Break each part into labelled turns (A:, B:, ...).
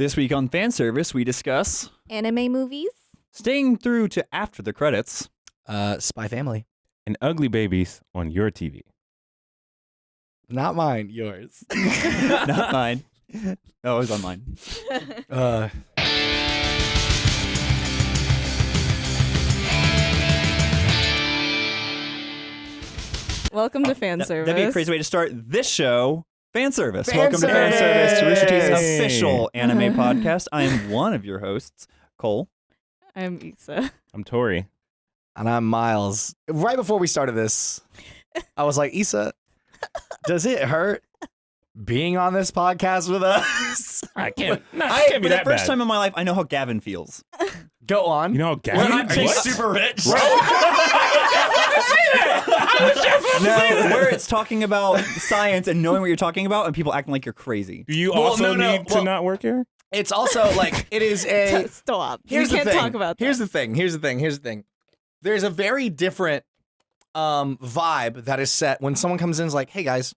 A: This week on fan service, we discuss
B: Anime movies?
A: staying through to after the credits.
C: Uh, Spy Family.
D: and ugly babies on your TV.
C: Not mine, yours.
A: Not mine. Oh, it was on mine.
C: uh,
B: Welcome to fan service.
A: That'd be a crazy way to start this show. Fan service.
C: Fan
A: Welcome to fan service to Rooster Teeth's official anime podcast. I am one of your hosts, Cole.
B: I'm Issa.
D: I'm Tori.
C: and I'm Miles. Right before we started this, I was like, Issa, does it hurt being on this podcast with us?
D: I can't. No,
A: I,
D: can't
A: for
D: be
A: the
D: that
A: first
D: bad.
A: time in my life, I know how Gavin feels.
C: Go on.
D: You know,
C: Are
D: Gavin.
C: you
D: What?
C: super rich?
A: No, where it's talking about science and knowing what you're talking about, and people acting like you're crazy.
D: Do you
C: Well,
D: also
C: no, no,
D: need
C: well-
D: to not work here?
C: It's also like it is a.
B: Stop.
C: Here's
B: we can't
C: the thing.
B: talk about that.
C: Here's the thing. Here's the thing. Here's the thing. There's a very different um vibe that is set when someone comes in and is like, "Hey guys,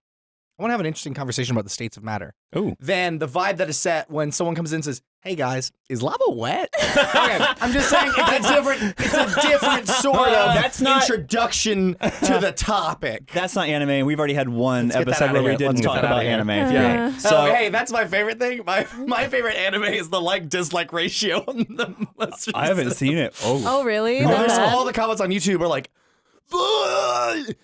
C: I want to have an interesting conversation about the states of matter."
D: Oh,
C: Than the vibe that is set when someone comes in and says, "Hey guys, is lava wet?" okay, I'm just saying it's a different. It's a different sort of
A: That's not-
C: introduction to the topic.
A: That's not anime. and We've already had one
C: Let's
A: episode
C: outta
A: where we didn't talk about
C: outta here.
A: anime.
B: Yeah.
A: So,
C: So hey, that's my favorite thing. My my favorite anime is the like dislike ratio on the
A: I haven't seen it. Oh,
B: Oh, really?
C: No,
B: That
C: there's all the comments on YouTube are like, "Ugh,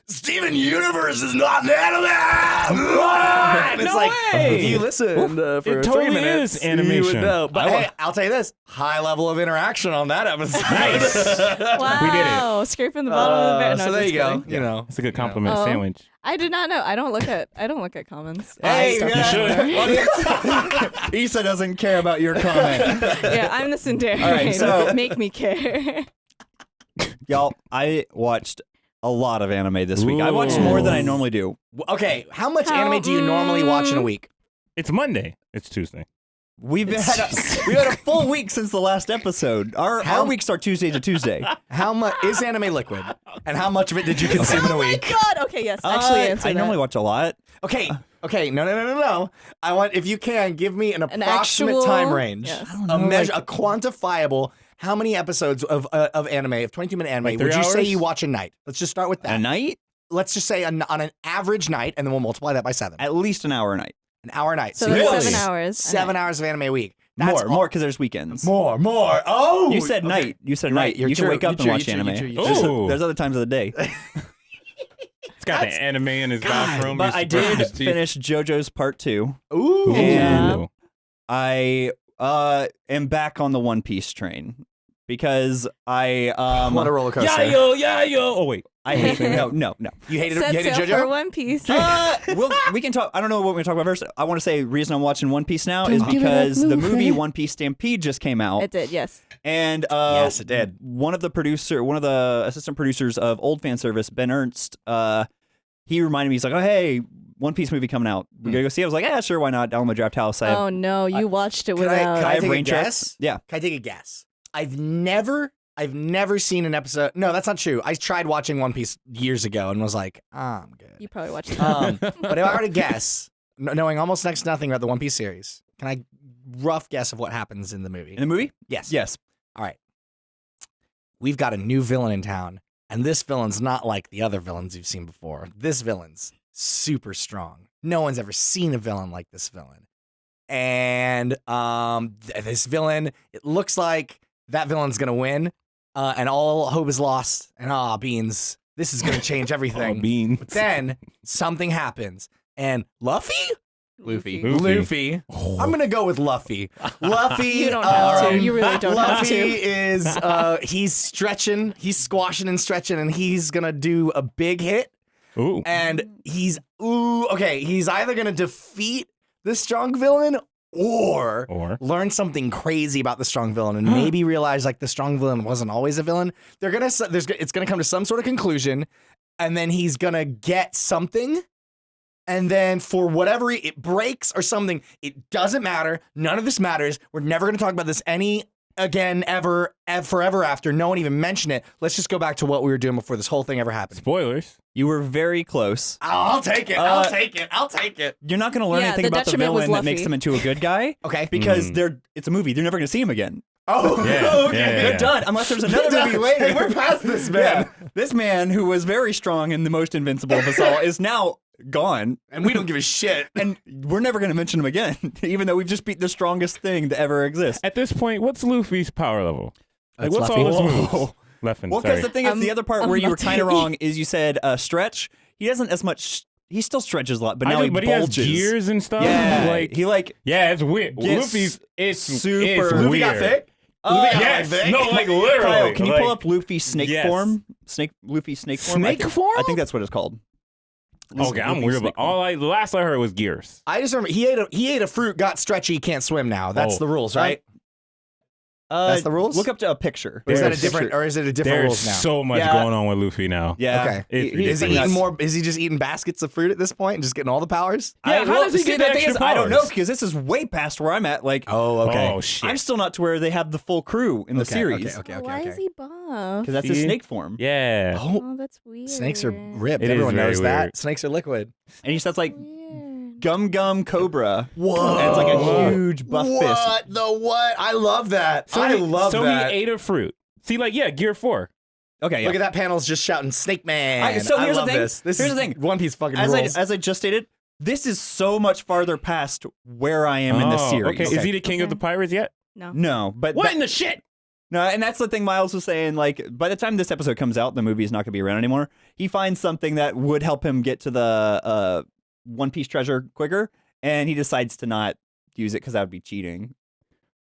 C: Steven Universe is not an anime. And it's
D: No
C: like
D: way.
C: if you listened uh, for
D: It
C: three
D: totally
C: minutes,
D: is
C: you would
D: animation.
C: know. But
D: I wa-
C: hey, I'll tell you this: high level of interaction on that episode.
D: Nice.
B: Wow. Scraping the bottom of the
C: Uh,
B: barrel. No,
C: so there
B: just
C: you go.
B: kidding.
C: You know,
D: it's a good compliment
B: Oh.
D: sandwich.
B: I did not know. I don't look at. I don't look at comments.
C: Hey,
B: Stuff
C: yeah.
B: like that.
A: Issa doesn't care about your comment.
B: yeah, I'm the Cinderella.
A: All right, so-
B: make me care.
A: Y'all, I watched a lot of anime this week. I watched more than I normally do.
C: okay. How much
B: How-
C: anime do you normally watch in a
B: mm.
C: week?
D: It's Monday. It's Tuesday.
A: We've had a, we've had a full week since the last episode. Our
C: How-
A: our weeks start Tuesday to Tuesday.
C: How much is anime liquid? And how much of it did you consume in a week?
B: oh my god. Okay. Yes. Actually,
A: Uh,
B: answer
A: I
B: that.
A: normally watch a lot.
C: Okay, okay, no, no, no, no, no. I want if you can give me an
B: An
C: approximate
B: actual-
C: time range,
B: yes. I
A: don't
C: a
A: know,
C: measure,
A: like-
C: a quantifiable. How many episodes of uh, of anime, of twenty two minute anime,
D: Like
C: would you say you watch a night? Let's just start with that.
A: A night,
C: Let's just say an, on an average night, and then we'll multiply that by seven.
A: at least an hour a night.
C: An hour a night.
B: So
C: you
B: that's
C: watch
B: seven hours.
C: Seven hours of anime a week. That's
A: more,
C: all-
A: more because there's weekends.
C: more, more. Oh,
A: You said
C: okay.
A: night. You said
C: You're
A: night.
C: right. You're
A: you can
C: true.
A: wake up
C: You're
A: and
C: true.
A: watch
C: You're true.
A: anime.
C: True.
A: There's,
D: Ooh.
A: there's other times of the day.
D: It's got the anime in his bathroom.
A: but I did finish JoJo's Part Two.
C: Ooh.
A: And-
D: Ooh.
A: I uh am back on the One Piece train because I um
C: what a roller coaster.
D: Yeah, yo, yeah, yo. Oh wait.
A: I hate no no no.
C: You hated, you
B: Set
C: hated
B: sail
C: JoJo.
B: for One Piece.
A: Uh, well, we can talk. I don't know what we're gonna talk about first. I want to say reason I'm watching One Piece now is
B: Don't give
A: because the movie One Piece Stampede just came out,
B: it did. Yes.
A: and uh,
C: Yes, it did.
A: One of the producer, one of the assistant producers of Old Fan Service, Ben Ernst, uh, he reminded me. He's like, "Oh, hey, One Piece movie coming out. We're gonna go see." it. I was like, "Yeah, sure, why not?" Down in my draft house. I have,
B: oh no, you watched it
C: Can I-
B: without.
C: can
A: I have
C: take a
A: rain checks.
C: guess?
A: Yeah,
C: Can I take a guess? I've never, I've never seen an episode. No, that's not true. I tried watching One Piece years ago and was like, ah, I'm good.
B: you probably watched it.
C: Um, but if I were to guess, knowing almost next to nothing about the One Piece series, can I rough guess of what happens in the movie?
A: in the movie.
C: yes.
A: Yes.
C: All right. We've got a new villain in town, and this villain's not like the other villains you've seen before. This villain's super strong. No one's ever seen a villain like this villain. And um, th- this villain, it looks like that villain's gonna win, uh, and all hope is lost. And ah, beans, this is gonna change
D: Oh,
C: everything.
D: beans.
C: But then something happens, and Luffy,
D: Luffy.
C: Luffy. I'm gonna go with Luffy. Luffy.
B: You don't have to.
C: um,
B: You really don't have to.
C: Luffy is uh he's stretching, he's squashing and stretching, and he's gonna do a big hit.
D: Ooh.
C: And he's ooh, okay, he's either gonna defeat the strong villain or
D: Or
C: learn something crazy about the strong villain and maybe realize like the strong villain wasn't always a villain. They're gonna there's it's gonna come to some sort of conclusion, and then he's gonna get something, and then for whatever it breaks or something, it doesn't matter. None of this matters. We're never gonna talk about this any again ever, ever forever after. No one even mentioned it. Let's just go back to what we were doing before this whole thing ever happened.
D: Spoilers.
A: You were very close.
C: I'll take it.
A: Uh,
C: I'll take it. I'll take it.
A: You're not going to learn
B: Yeah,
A: anything
B: the
A: about the
B: detriment was
A: villain that makes
B: Luffy.
A: them into a good guy
C: Okay.
A: because
D: Mm.
A: they're it's a movie. They're never going to see him again.
C: Oh,
D: Yeah,
C: okay.
D: yeah, yeah.
A: They're done unless there's another movie later.
C: Hey, we're past this, man.
A: Yeah. This man who was very strong and the most invincible of us all is now gone.
C: And we don't give a shit.
A: And we're never going to mention him again, even though we've just beat the strongest thing to ever exist.
D: At this point, what's Luffy's power level? Like,
C: That's
D: what's
C: Luffy.
D: all his
A: Whoa.
D: moves? Leffen,
A: Well, because the thing is,
B: I'm-
A: the other part
B: I'm
A: where you were kind of wrong is you said uh, stretch. He doesn't as much. He still stretches a lot, but
D: I
A: now
D: know,
A: he
D: but he has
A: bulges.
D: gears and stuff.
A: Yeah,
D: like
A: he like
D: yeah, it's weird.
A: gets
D: Luffy's it's
A: super-
D: It's
A: Luffy
D: weird.
A: got thick?
C: Luffy got
D: yes,
C: thick?
D: no, like literally.
A: Kyle, can you pull up Luffy snake
D: Yes.
A: form? Snake Luffy snake form. I
C: Snake
A: think,
C: form?
A: I think that's what it's called.
D: Okay, I'm weird, but all I the last I heard was gears.
C: I just remember he ate a he ate a fruit, got stretchy, can't swim now. That's
D: Oh.
C: the rules, right?
A: Uh,
C: That's the rules?
A: Look up to a picture.
C: or is that a
D: There's-
C: different or is it a different rules
D: There's
C: now?
D: so much
A: Yeah.
D: going on with Luffy now.
A: Yeah.
C: Okay.
D: It's
A: He-
C: is he
A: pretty
C: eating more? Is he just eating baskets of fruit at this point and just getting all the powers?
D: Yeah,
A: I-
D: how
A: well,
D: does he
A: see,
D: get
A: the
D: the
A: thing is,
D: extra
A: I don't know
D: powers?
A: because this is way past where I'm at. Like,
C: Oh, okay.
D: Oh shit.
A: I'm still not to where they have the full crew in the
C: Okay,
A: series.
C: okay, okay,
B: Oh,
C: okay,
B: Why
C: okay.
B: is he buff?
A: Because that's his
D: See?
A: snake form.
D: yeah.
C: Oh,
B: Oh, that's weird.
C: snakes are ripped.
D: It is
C: Everyone
D: very
C: knows that. Snakes are liquid.
A: And he starts like
B: Weird.
A: Gum gum cobra.
C: Whoa.
A: And it's like a huge buff fist.
C: What the what? I love that.
D: So
C: I
D: he,
C: love
D: so
C: that.
D: he ate a fruit. See, like yeah, Gear Four.
A: Okay, yeah.
C: Look at that panel's just shouting Snake Man.
A: I- so
C: I
A: here's the
C: love
A: thing.
C: This. This
A: Here's
C: is
A: the thing.
C: One Piece fucking
A: as I as I just stated, this is so much farther past where I am in the
D: Oh,
A: series.
D: Okay. is he the king of the pirates yet?
B: No.
A: No, but
D: What
A: that-
D: in the shit?
A: no, and that's the thing Miles was saying. Like, by the time this episode comes out, the movie is not going to be around anymore. He finds something that would help him get to the uh, One Piece treasure quicker, and he decides to not use it because that would be cheating.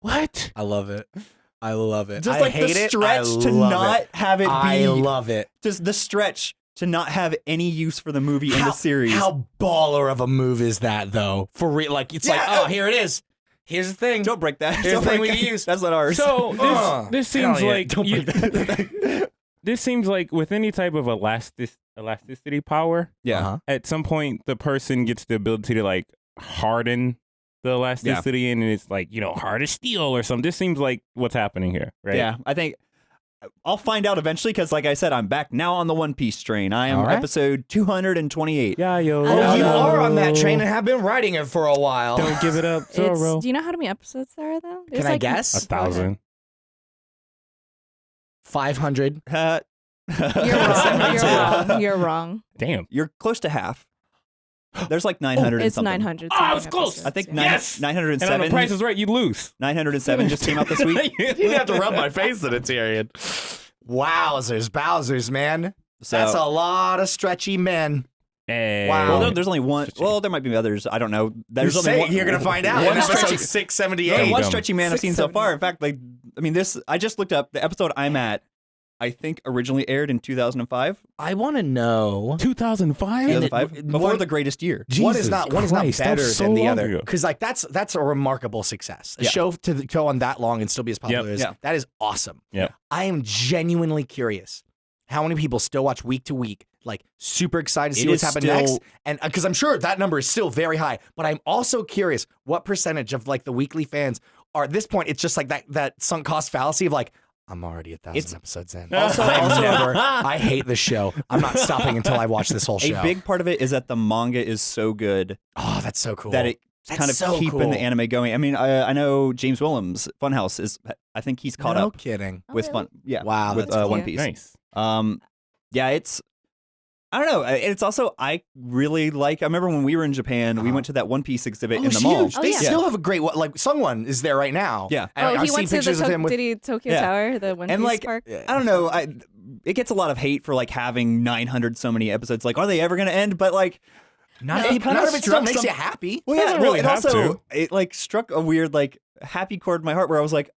D: What?
C: I love it. I love it.
A: Just
C: I
A: like
C: hate
A: the stretch
C: I
A: to not
C: it.
A: have it be
C: I love it.
A: just the stretch to not have any use for the movie in the series.
C: How baller of a move is that, though? For real, like it's like,
A: Yeah.
C: oh, here it is. Here's the thing.
A: Don't break that.
C: Here's
A: Don't
C: the thing we
A: that.
C: use.
A: That's not ours.
D: So uh, this
C: Ugh.
D: this seems
C: yeah.
D: like
C: Don't
D: you-
C: that.
D: this seems like with any type of elastic elasticity power,
A: yeah.
C: Uh-huh.
D: at some point the person gets the ability to like harden the elasticity and it's like you know hard as steel or something. This seems like what's happening here, right?
A: Yeah, I think I'll find out eventually because, like I said, I'm back now on the One Piece train. I am
C: All right.
A: episode 228.
D: Yeah, yo.
B: Oh,
C: you are on that train and have been riding it for a while.
D: Don't give it up,
B: It's,
D: Zoro.
B: do you know how many episodes there are though? There's
C: Can I
B: like-
C: guess?
D: A thousand.
C: Five hundred.
A: Uh,
B: You're wrong. You're wrong. You're wrong.
D: Damn.
A: You're close to half. There's like 900 and
B: Oh, It's
A: something.
B: 900.
D: Oh, I was close.
A: I think nine,
D: Yes! And on the Price is Right, you lose.
A: 907 just came out this week.
C: You didn't have to rub my face in it, Tyrion. Wowzers, Bowsers, man.
A: So,
C: That's a lot of stretchy men.
D: Hey.
C: Wow.
A: well, no, there's only one. Well, there might be others. I don't know. There's
C: you
A: only
C: say
A: one.
C: it, you're gonna find out.
A: One stretchy,
C: six
A: there's
C: seventy
A: only
C: eight.
A: one stretchy man I've seen so far. In fact, like, I mean, this. I just looked up the episode I'm at. I think originally aired in 2005.
C: I want to know.
D: 2005?
C: And it-
A: 2005 before
C: one-
A: the greatest year.
C: Jesus one is not one is not better
D: so
C: than the other because like that's that's a remarkable success. A
A: Yeah.
C: show to the- go on that long and still be as popular as
A: Yeah.
C: that is awesome.
D: Yeah,
C: I am genuinely curious how many people still watch week to week, like super excited to see
A: It
C: what's
A: is
C: happening next, and because I'm sure that number is still very high. But I'm also curious what percentage of like the weekly fans are at this point. It's just like that that sunk cost fallacy of like. I'm already a thousand
A: It's-
C: episodes in.
D: Also-
C: I'm
A: also-
C: never. I hate the show. I'm not stopping until I watch this whole show.
A: A big part of it is that the manga is so good
C: oh, that's so cool.
A: that it's
C: That's
A: kind of
C: so
A: keeping
C: cool.
A: the anime going. I mean, I, I know James Williams, Funhouse is. I think he's caught
C: no
A: up
C: kidding.
B: Oh,
A: with
B: really?
A: Fun. Yeah,
C: Wow,
A: with
C: that's
A: uh. One Piece.
D: Nice.
A: Um, yeah, it's. I don't know. uh, It's also I really like. I remember when we were in Japan, we
C: Uh-huh.
A: went to that One Piece exhibit
C: Oh,
A: in the
C: it's
A: mall.
B: Oh,
C: they
B: yeah.
C: still have a great one. Like Sungwon is there right now.
A: Yeah.
C: And
B: Oh,
C: I've
B: he
C: seen
B: went to the
C: pictures of
B: to-
C: him with.
B: did he Tokyo
A: Yeah.
B: Tower, the One
A: And,
B: Piece
A: like,
B: park?
A: I don't know. I it gets a lot of hate for like having 900 so many episodes. Like, are they ever going to end? But like,
C: Not,
A: it
C: it,
A: kinda
C: none of it still
A: struck
C: makes
A: some-
C: you happy.
A: well, yeah,
D: Doesn't
A: well,
D: really
A: it also
D: to.
A: it like struck a weird like happy chord in my heart where I was like,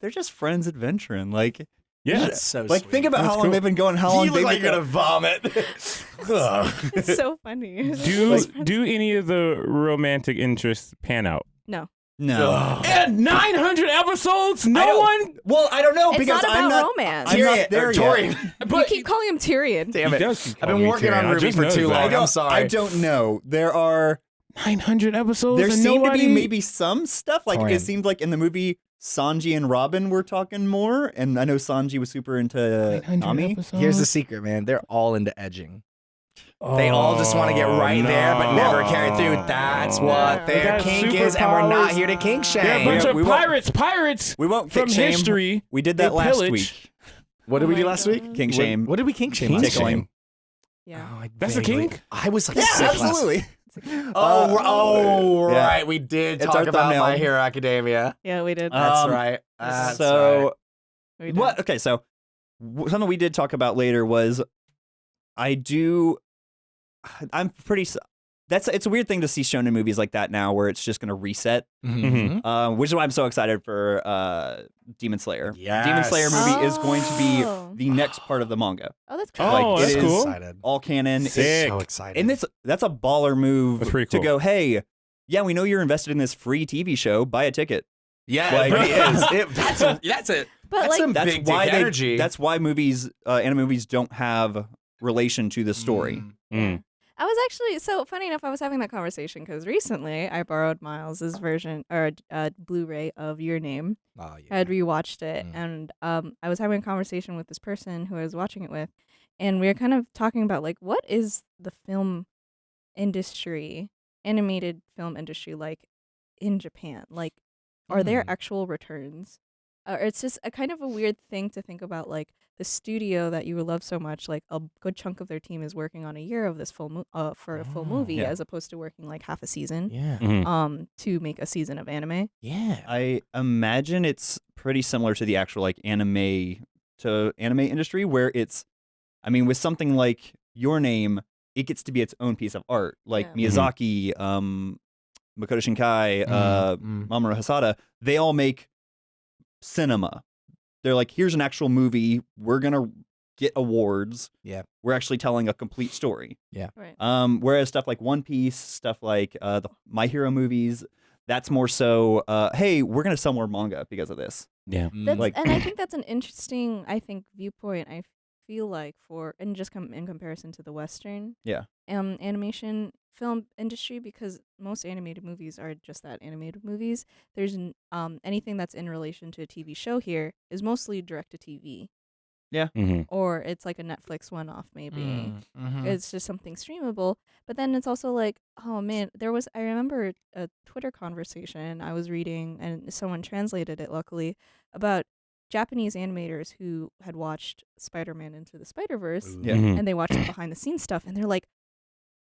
A: they're just friends adventuring. Like,
D: Yeah.
C: That's so
A: like
C: sweet.
A: think about
D: That's
A: how long
D: cool.
A: they've been going. How long
C: you look
A: they've
C: like
A: been
C: you're gonna vomit. Ugh.
B: it's so funny.
D: Do do any of the romantic interests pan out?
B: no.
A: No.
C: Ugh.
D: And 900 episodes? No one?
A: Well, I don't know
B: It's
A: because
B: not
A: I'm not.
B: romance.
A: I'm not
C: Tyrion-
A: there
C: or
A: yet.
C: Torian.
B: you keep calling him Tyrion.
C: Damn it. I've been working
D: Tyrion.
C: on
D: I
C: Ruby for too long.
A: I
C: I'm sorry.
A: I don't know. There are
D: 900 episodes
A: there
D: and
A: seemed
D: nobody...
A: to be maybe some stuff. Like
C: Torian.
A: it seemed like in the movie Sanji and Robin were talking more, and I know Sanji was super into Nami.
D: episodes?
C: Here's the secret, man. They're all into edging. They all just want to get
D: Oh,
C: right there, but never carry through. That's what
D: They
C: their
D: got
C: kink is, and we're not here to kink shame.
D: They're a bunch
A: Yeah,
D: of
A: we
D: pirates, pirates
A: We won't
D: from
A: shame.
D: history.
A: We did that last
D: pillage.
A: week.
C: What did
B: Oh
C: we do
B: my
C: last week?
B: God.
A: King
C: What-
A: shame.
C: What, did we kink shame?
D: Kink
C: last
A: Tickling.
B: Yeah.
C: Oh,
D: That's a kink?
C: I was like,
A: Yeah,
C: sick last-
A: absolutely.
C: Oh,
A: Uh,
C: oh,
A: yeah.
C: right. We did
A: It's
C: talk about
A: thumbnail.
C: My Hero Academia.
B: Yeah, we did.
C: That's
A: Um,
C: right. That's
A: so
C: right.
A: what? Okay, so something we did talk about later was I do. I'm pretty. S- That's it's a weird thing to see shown in movies like that now, where it's just going to reset.
C: Mhm.
A: Uh, which is why I'm so excited for uh, Demon Slayer. Demon Slayer movie is going to be
B: Oh.
A: the next part of the manga,
B: Oh, that's cool.
D: Oh,
A: Like, it
D: that's
A: is-
D: cool.
C: Excited.
A: all canon. It's-
D: Sick.
C: So excited.
A: and it's that's a baller move
D: That's pretty
A: to go. Hey, yeah, we know you're invested in this free TV show. Buy a ticket.
C: yeah,
A: like-
C: it really is. It, that's a, that's it.
B: But
C: That's
B: like,
C: some
A: That's
C: big
A: why they.
C: energy.
A: That's why movies, uh, anime movies, don't have relation to the story.
D: Mm.
B: I was actually so funny enough. I was having that conversation because recently I borrowed Miles's version or uh, Blu-ray of Your Name.
C: Oh,
B: I
C: yeah.
B: had rewatched it,
C: Mm.
B: and um, I was having a conversation with this person who I was watching it with, and we were kind of talking about like what is the film industry, animated film industry like in Japan? Like, are there
C: Mm.
B: actual returns? Or it's just a kind of a weird thing to think about, like the studio that you love so much. Like a good chunk of their team is working on a year of this full mo- uh, for a full
C: Oh,
B: movie,
A: yeah.
B: as opposed to working like half a season,
C: Yeah.
D: Mhm.
B: um, to make a season of anime.
C: Yeah.
A: I imagine it's pretty similar to the actual like anime to anime industry, where it's, I mean, with something like Your Name, it gets to be its own piece of art. Like
B: Yeah.
D: Mhm.
A: Miyazaki, um, Makoto Shinkai, uh,
C: Mm, mm.
A: Mamoru Hosoda, they all make cinema. They're like, here's an actual movie. We're gonna get awards.
C: Yeah.
A: we're actually telling a complete story. Yeah.
B: Right.
A: Um, whereas stuff like One Piece, stuff like uh, the My Hero movies, that's more so, uh, hey, we're gonna sell more manga because of this.
D: Yeah.
B: That's,
A: like-
B: and I think that's an interesting, I think, viewpoint. I feel like for and just come in comparison to the Western,
A: Yeah.
B: um, animation film industry because most animated movies are just that animated movies. There's um anything that's in relation to a TV show here is mostly direct to TV
D: yeah mm-hmm.
B: or it's like a Netflix one off maybe.
C: Mm, mhm.
B: It's just something streamable. But then it's also like, oh man, there was I remember a Twitter conversation I was reading and someone translated it luckily about Japanese animators who had watched Spider-Man into the Spider-Verse
C: Ooh.
A: Yeah.
D: Mhm.
B: and they watched the behind the scenes stuff and they're like,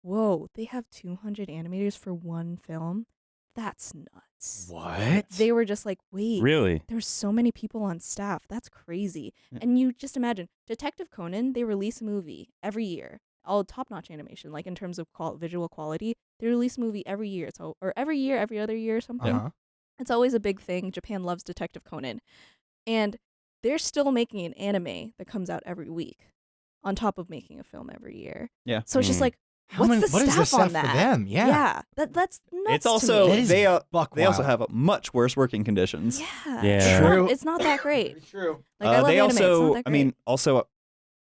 B: "Whoa, they have 200 animators for one film? That's nuts."
C: What?
B: They were just like, "Wait,
D: Really?
B: there's so many people on staff. That's crazy.
A: Yeah.
B: And you just imagine Detective Conan, they release a movie every year. All top notch animation, like in terms of qual- visual quality. They release a movie every year. So or every year, every other year or something.
C: Uh-huh.
B: It's always a big thing. Japan loves Detective Conan. And they're still making an anime that comes out every week on top of making a film every year.
A: Yeah.
B: So it's just
D: Mm.
B: like what's
C: many,
B: the
C: what is
B: staff
C: the staff
B: on that?
C: for them? Yeah.
B: Yeah. That that's nuts.
A: it's
B: to
A: also
B: me.
A: They uh,
C: Buck
A: they also
C: wild.
A: have much worse working conditions.
B: Yeah.
D: Yeah.
B: It's not-
C: True.
B: It's not that great.
C: True.
B: Like
A: Uh,
B: I love
A: they
B: anime. it's
A: also,
B: not that
A: I mean, also uh,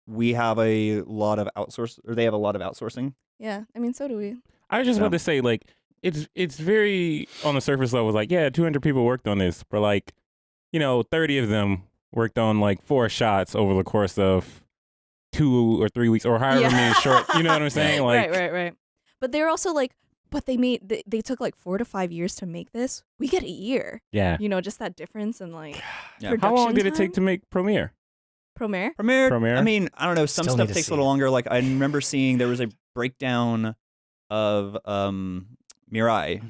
A: we have a lot of outsource, or they have a lot of outsourcing.
B: Yeah, I mean, so do we.
D: I was just
A: Yeah.
D: about to say, like, it's it's very on the surface level, like, yeah, 200 people worked on this, but like, you know, 30 of them worked on like four shots over the course of two or three weeks, or however
B: Yeah.
D: many short. You know what I'm saying? Like,
B: right, right, right. But they're also like, but they made they, they took like four to five years to make this. We get a year.
D: yeah.
B: You know, just that difference in like
A: Yeah.
B: production
D: How long did it take to make Promare?
B: Promare?
A: Promare,
D: Promare?
A: I mean, I don't know. Some
C: Still
A: stuff takes a little
C: it.
A: longer. Like I remember seeing there was a breakdown of um Mirai,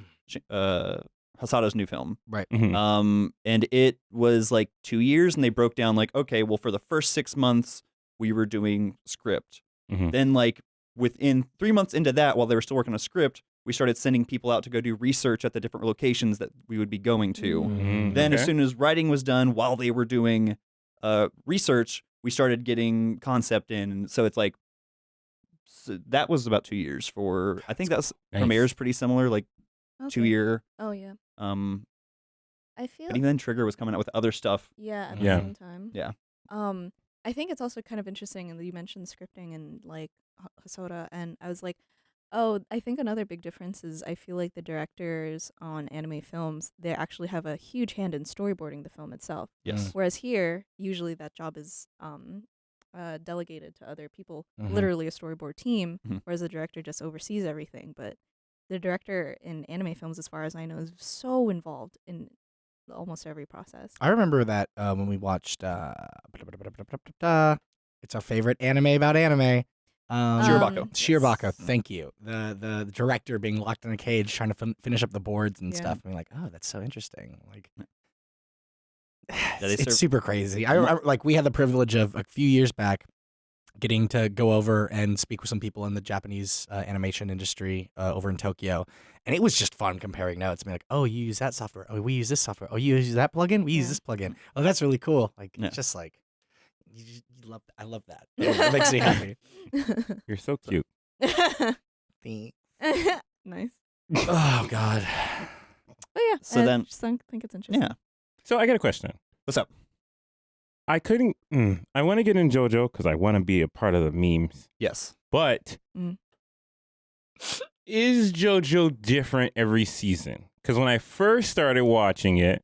A: uh, Hosoda's new film.
D: Mhm.
A: Um, and it was like two years, and they broke down like, okay, well, for the first six months, we were doing script.
D: Mhm.
A: Then, like within three months into that, while they were still working on a script, we started sending people out to go do research at the different locations that we would be going to.
D: Mhm.
A: Then, as soon as writing was done, while they were doing uh, research, we started getting concept in. And so it's like so that was about two years for. I think that's
D: Nice.
A: Promare's pretty similar, like two
B: Okay.
A: year.
B: Oh yeah.
A: Um,
B: I feel
A: but even then, Trigger was coming out with other stuff.
B: yeah at
D: Yeah.
B: the same time.
A: Yeah.
B: Um, I think it's also kind of interesting, and you mentioned scripting and like H- Hosoda, and I was like, Oh, I think another big difference is I feel like the directors on anime films they actually have a huge hand in storyboarding the film itself.
A: Yes.
B: Whereas here, usually that job is um, uh, delegated to other people,
C: Mhm.
B: literally a storyboard team,
A: Mhm.
B: whereas the director just oversees everything. But the director in anime films, as far as I know, is so involved in almost every process.
C: I remember that uh, when we watched. Uh, it's our favorite anime about anime. Um,
A: Shirobako,
C: thank you. The, the the director being locked in a cage trying to fin- finish up the boards and
B: Yeah.
C: stuff. And being like, oh, that's so interesting. Like, it's, it's super crazy. I remember, like we had the privilege of a few years back getting to go over and speak with some people in the Japanese uh, animation industry uh, over in Tokyo, and it was just fun comparing notes. Being like, oh, you use that software. Oh, we use this software. Oh, you use that plugin. We use
B: Yeah.
C: this plugin. Oh, that's really cool. Like,
A: Yeah.
C: it's just like. You, just- you love. I love that. It makes me happy.
D: You're so cute.
C: Thank-
B: nice.
C: Oh God.
B: Oh yeah,
A: So
B: I
A: then-
B: just think think it's interesting.
A: Yeah.
D: So I got a question.
A: What's up?
D: I couldn't. Mm, I want to get in JoJo because I want to be a part of the memes.
A: Yes.
D: But
B: Mm.
D: is JoJo different every season? Because when I first started watching it,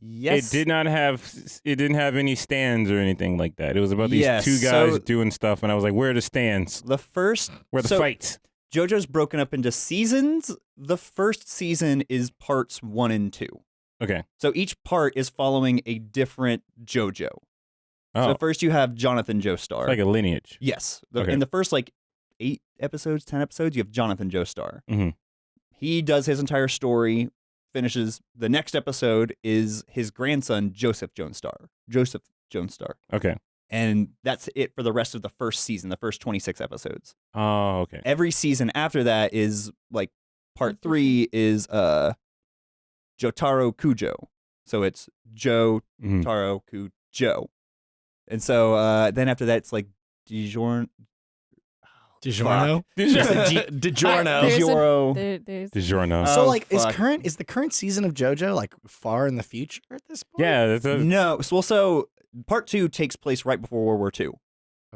A: Yes.
D: it did not have it didn't have any stands or anything like that. It was about these
A: Yes,
D: two guys
A: so-
D: doing stuff, and I was like, "Where are the stands?
A: The first
D: Where are the
A: so
D: fights?"
A: JoJo's broken up into seasons. The first season is parts one and two.
D: Okay.
A: So each part is following a different JoJo.
D: Oh,
A: So first you have Jonathan Joestar.
D: it's like a lineage.
A: yes. The-
D: Okay.
A: In the first like eight episodes, ten episodes, you have Jonathan Joestar.
D: Mhm.
A: He does his entire story, finishes. The next episode is his grandson, Joseph Joestar. Joseph Joestar.
D: Okay.
A: And that's it for the rest of the first season, the first 26 episodes.
D: Oh, okay.
A: every season after that is like part three is uh Jotaro Kujo. So it's Joe
D: Mhm.
A: Taro Kujo. And so uh then after that it's like Dijon
C: DiGiorno.
D: DiGiorno.
C: DiGiorno.
B: There's a-
A: Digioro.
B: There, there's
D: DiGiorno.
A: Uh,
C: So
A: Oh,
C: like is
A: fuck.
C: current is the current season of JoJo like far in the future at this point?
D: yeah, that's a,
A: No, so, well, so part two takes place right before World War II.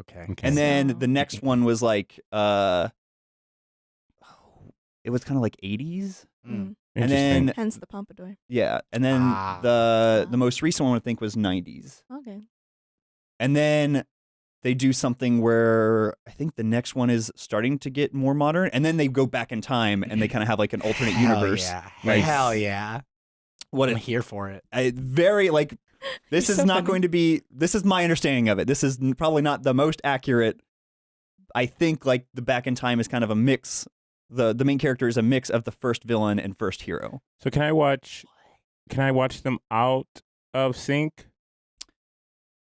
C: Okay.
D: okay.
A: And then the next one was like uh it was kind of like 80s.
B: mm,
A: And
D: Interesting.
A: then
B: hence the pompadour.
A: yeah, and then
C: Ah.
A: the the most recent one I think was 90s.
B: Okay.
A: And then they do something where I think the next one is starting to get more modern, and then they go back in time and they kind of have like an alternate
C: Hell
A: universe.
C: Yeah.
A: Like-
C: Hell yeah.
A: What
C: I'm
A: it,
C: here for it.
A: I, very like this is
B: so
A: not
B: funny.
A: going to be. This is my understanding of it. This is probably not the most accurate. I think like the back in time is kind of a mix. the The main character is a mix of the first villain and first hero.
D: so can I watch? Can I watch them out of sync?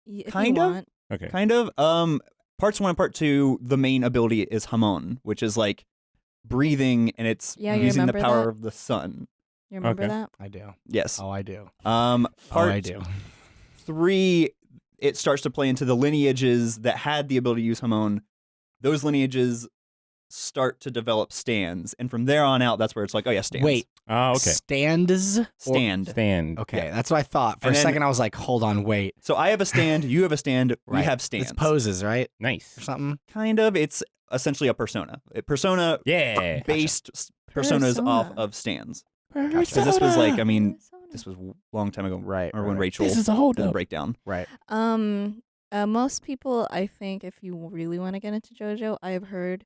B: Y- If
A: Kind
B: you
A: of.
B: want.
D: Okay.
A: Kind of. Um, parts one and part two. The main ability is Hamon, which is like breathing, and it's
B: Yeah, you
A: using the
B: remember
A: power
B: that?
A: of the sun.
B: You remember
D: Okay.
B: that?
C: I do.
A: Yes.
C: Oh, I do.
A: Um, part
C: oh, I do.
A: three, it starts to play into the lineages that had the ability to use Hamon. Those lineages start to develop stands, and from there on out, that's where it's like, oh yeah, stands.
C: Wait.
D: Oh, okay.
C: Stands. or-
A: stand.
D: Stand.
C: Okay, that's what I thought. For
A: And
C: a
A: then-
C: second, I was like, hold on, wait.
A: So I have a stand. You have a stand. We have stands.
C: It's poses, right?
D: Nice.
C: Or something.
A: Kind of. It's essentially a persona. A persona
D: Yeah.
A: based s- personas off of stands.
C: Gotcha.
A: This was like, I mean,
B: Persona.
A: this was a long time ago,
C: Right.
A: or when Rachel
D: This is a hold
A: did the
D: up.
A: breakdown.
C: Right.
B: Um, uh, most people, I think, if you really want to get into JoJo, I have heard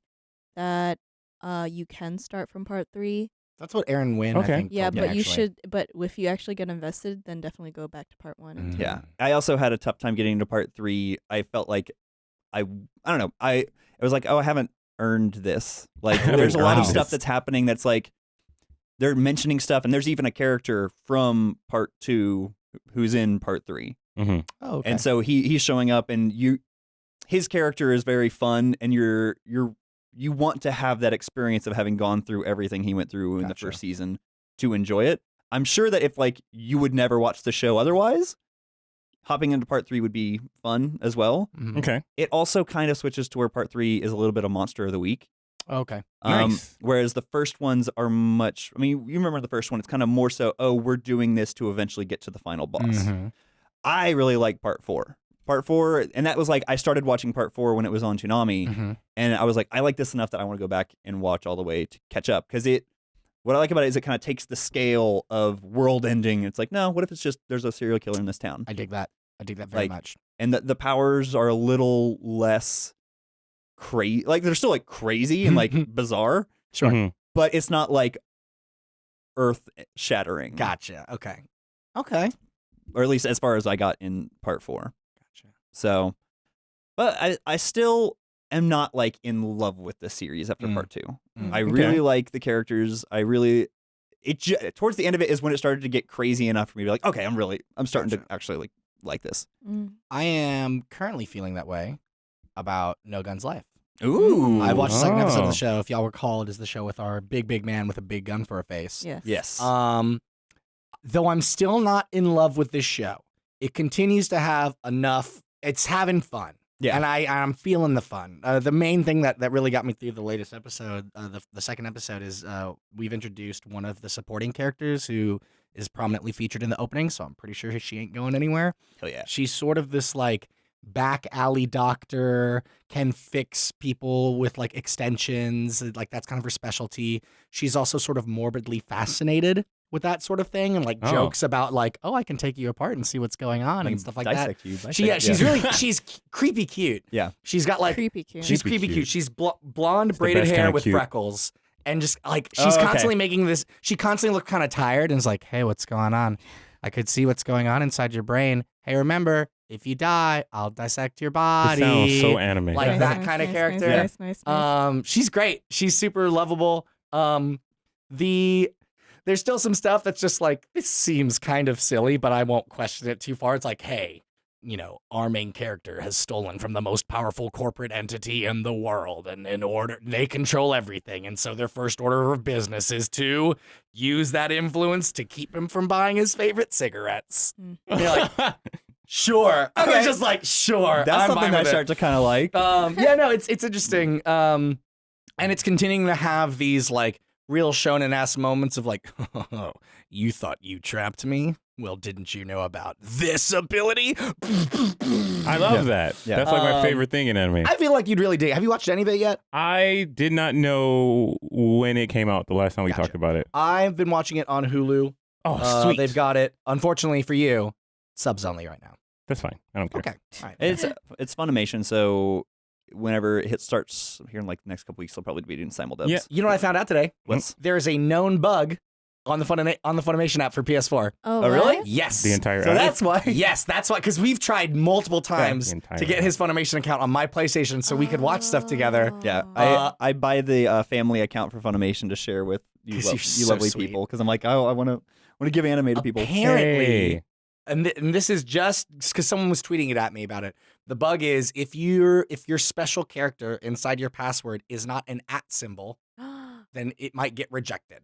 B: that uh you can start from part three.
C: That's what Aaron Wynn.
D: Okay.
C: I think,
B: Yeah,
C: told me,
B: but you
C: actually.
B: should. But if you actually get invested, then definitely go back to part one. And
C: Mhm.
A: Yeah. I also had a tough time getting into part three. I felt like I I don't know. I it was like, oh, I haven't earned this. Like there's a lot of stuff that's happening that's like they're mentioning stuff and there's even a character from part two who's in part three.
D: hmm
C: Oh, okay.
A: And so he he's showing up and you his character is very fun and you're you're you want to have that experience of having gone through everything he went through in the first season to enjoy it. I'm sure that if like you would never watch the show otherwise, hopping into part 3 would be fun as well.
C: Mhm.
D: Okay.
A: It also kind of switches to where part 3 is a little bit of monster of the week.
C: Okay.
A: Um,
D: Nice.
A: Whereas the first ones are much. I mean, you remember the first one? It's kind of more so. Oh, we're doing this to eventually get to the final boss.
C: Mhm.
A: I really like part four. Part four, and that was like I started watching part four when it was on Toonami,
C: Mhm.
A: and I was like, I like this enough that I want to go back and watch all the way to catch up because it. What I like about it is it kind of takes the scale of world ending. It's like, no, what if it's just there's a serial killer in this town,
C: I dig that. I dig that very
A: Like,
C: much.
A: and the the powers are a little less crazy. Like they're still like crazy and like bizarre,
C: Sure.
D: Mhm.
A: but it's not like earth shattering.
C: Gotcha. Okay. Okay.
A: or at least as far as I got in part four.
C: Gotcha.
A: So, but I, I still am not like in love with the series after
C: Mm.
A: part two.
C: Mm.
A: I
D: Okay.
A: really like the characters. I really, it ju- towards the end of it is when it started to get crazy enough for me to be like, okay, I'm really, I'm starting
C: Gotcha.
A: to actually like like this.
B: Mm.
C: I am currently feeling that way about No Guns Life.
A: Ooh,
C: I watched the second episode of
D: Oh.
C: the show. If y'all recall, it is the show with our big, big man with a big gun for a face.
B: Yes.
A: Yes.
C: Um, though I'm still not in love with this show, it continues to have enough. It's having fun.
A: Yeah.
C: and I I'm feeling the fun. Uh, the main thing that that really got me through the latest episode, uh, the the second episode, is uh, we've introduced one of the supporting characters who is prominently featured in the opening. So I'm pretty sure she ain't going anywhere.
A: Hell yeah.
C: She's sort of this like back alley doctor, can fix people with like extensions. Like that's kind of her specialty. She's also sort of morbidly fascinated with that sort of thing and like
D: Oh.
C: jokes about like, oh, I can take you apart and see what's going on and stuff like that.
A: You,
C: She, yeah,
A: dissect-
C: she's really she's c- creepy cute.
A: Yeah.
C: She's got like
B: creepy cute.
C: she's
D: Creepy
C: creepy cute.
D: cute.
C: She's bl- blonde
D: the
C: braided hair with
D: cute.
C: freckles. And just like
A: Oh,
C: she's
A: okay.
C: constantly making this she constantly look kind of tired and is like, "Hey, what's going on? I could see what's going on inside your brain. Hey, remember, if you die, I'll dissect your
D: It
C: body."
D: sounds so anime.
C: Like
B: Nice,
C: that
B: nice,
C: kinda
B: nice,
C: character.
B: Nice, nice, nice.
C: Um, she's great. She's super lovable. Um, the there's still some stuff that's just like this seems kind of silly, but I won't question it too far. It's like, hey, you know, our main character has stolen from the most powerful corporate entity in the world, and in order they control everything, and so their first order of business is to use that influence to keep him from buying his favorite cigarettes. And you're like, sure. I
A: Okay.
C: was just like, sure.
A: That's
C: I'm
A: something I start to kind of like.
C: Um, yeah, no, it's it's interesting. Um, and it's continuing to have these like real shonen ass moments of like, oh, you thought you trapped me? Well, didn't you know about this ability?
D: I love that.
A: Yeah.
D: That's like my
C: Um,
D: favorite thing in anime.
C: I feel like you'd really dig. Have you watched any of it yet?
D: I did not know when it came out the last time we
C: Gotcha.
D: talked about it.
C: I've been watching it on Hulu.
D: Oh,
C: Uh,
D: sweet.
C: They've got it. Unfortunately for you, subs only right now.
D: That's fine. I don't care.
C: Okay. All right.
A: It's it's Funimation, so whenever it hit starts here in like the next couple weeks, they'll probably be doing simul simuldubs.
D: Yeah.
C: You know what I found out today?
A: What's
C: There is a known bug on the Funima- on the Funimation app for PS4.
B: oh,
A: oh, really?
B: what?
C: Yes.
D: The entire
A: so
D: app?
A: that's why.
C: Yes, that's why. Because we've tried multiple times to get
D: app.
C: his Funimation account on my PlayStation so we could watch stuff together.
A: Yeah,
B: Oh.
A: I
C: Uh,
A: I buy the uh, family account for Funimation to share with you,
C: 'Cause
A: lo-
C: you're
A: you
C: so
A: lovely
C: sweet.
A: people because I'm like, oh, I want to want to give anime to people.
C: Apparently,
D: Hey.
C: And, th- and this is just because someone was tweeting it at me about it. The bug is if your if your special character inside your password is not an at symbol, then it might get rejected.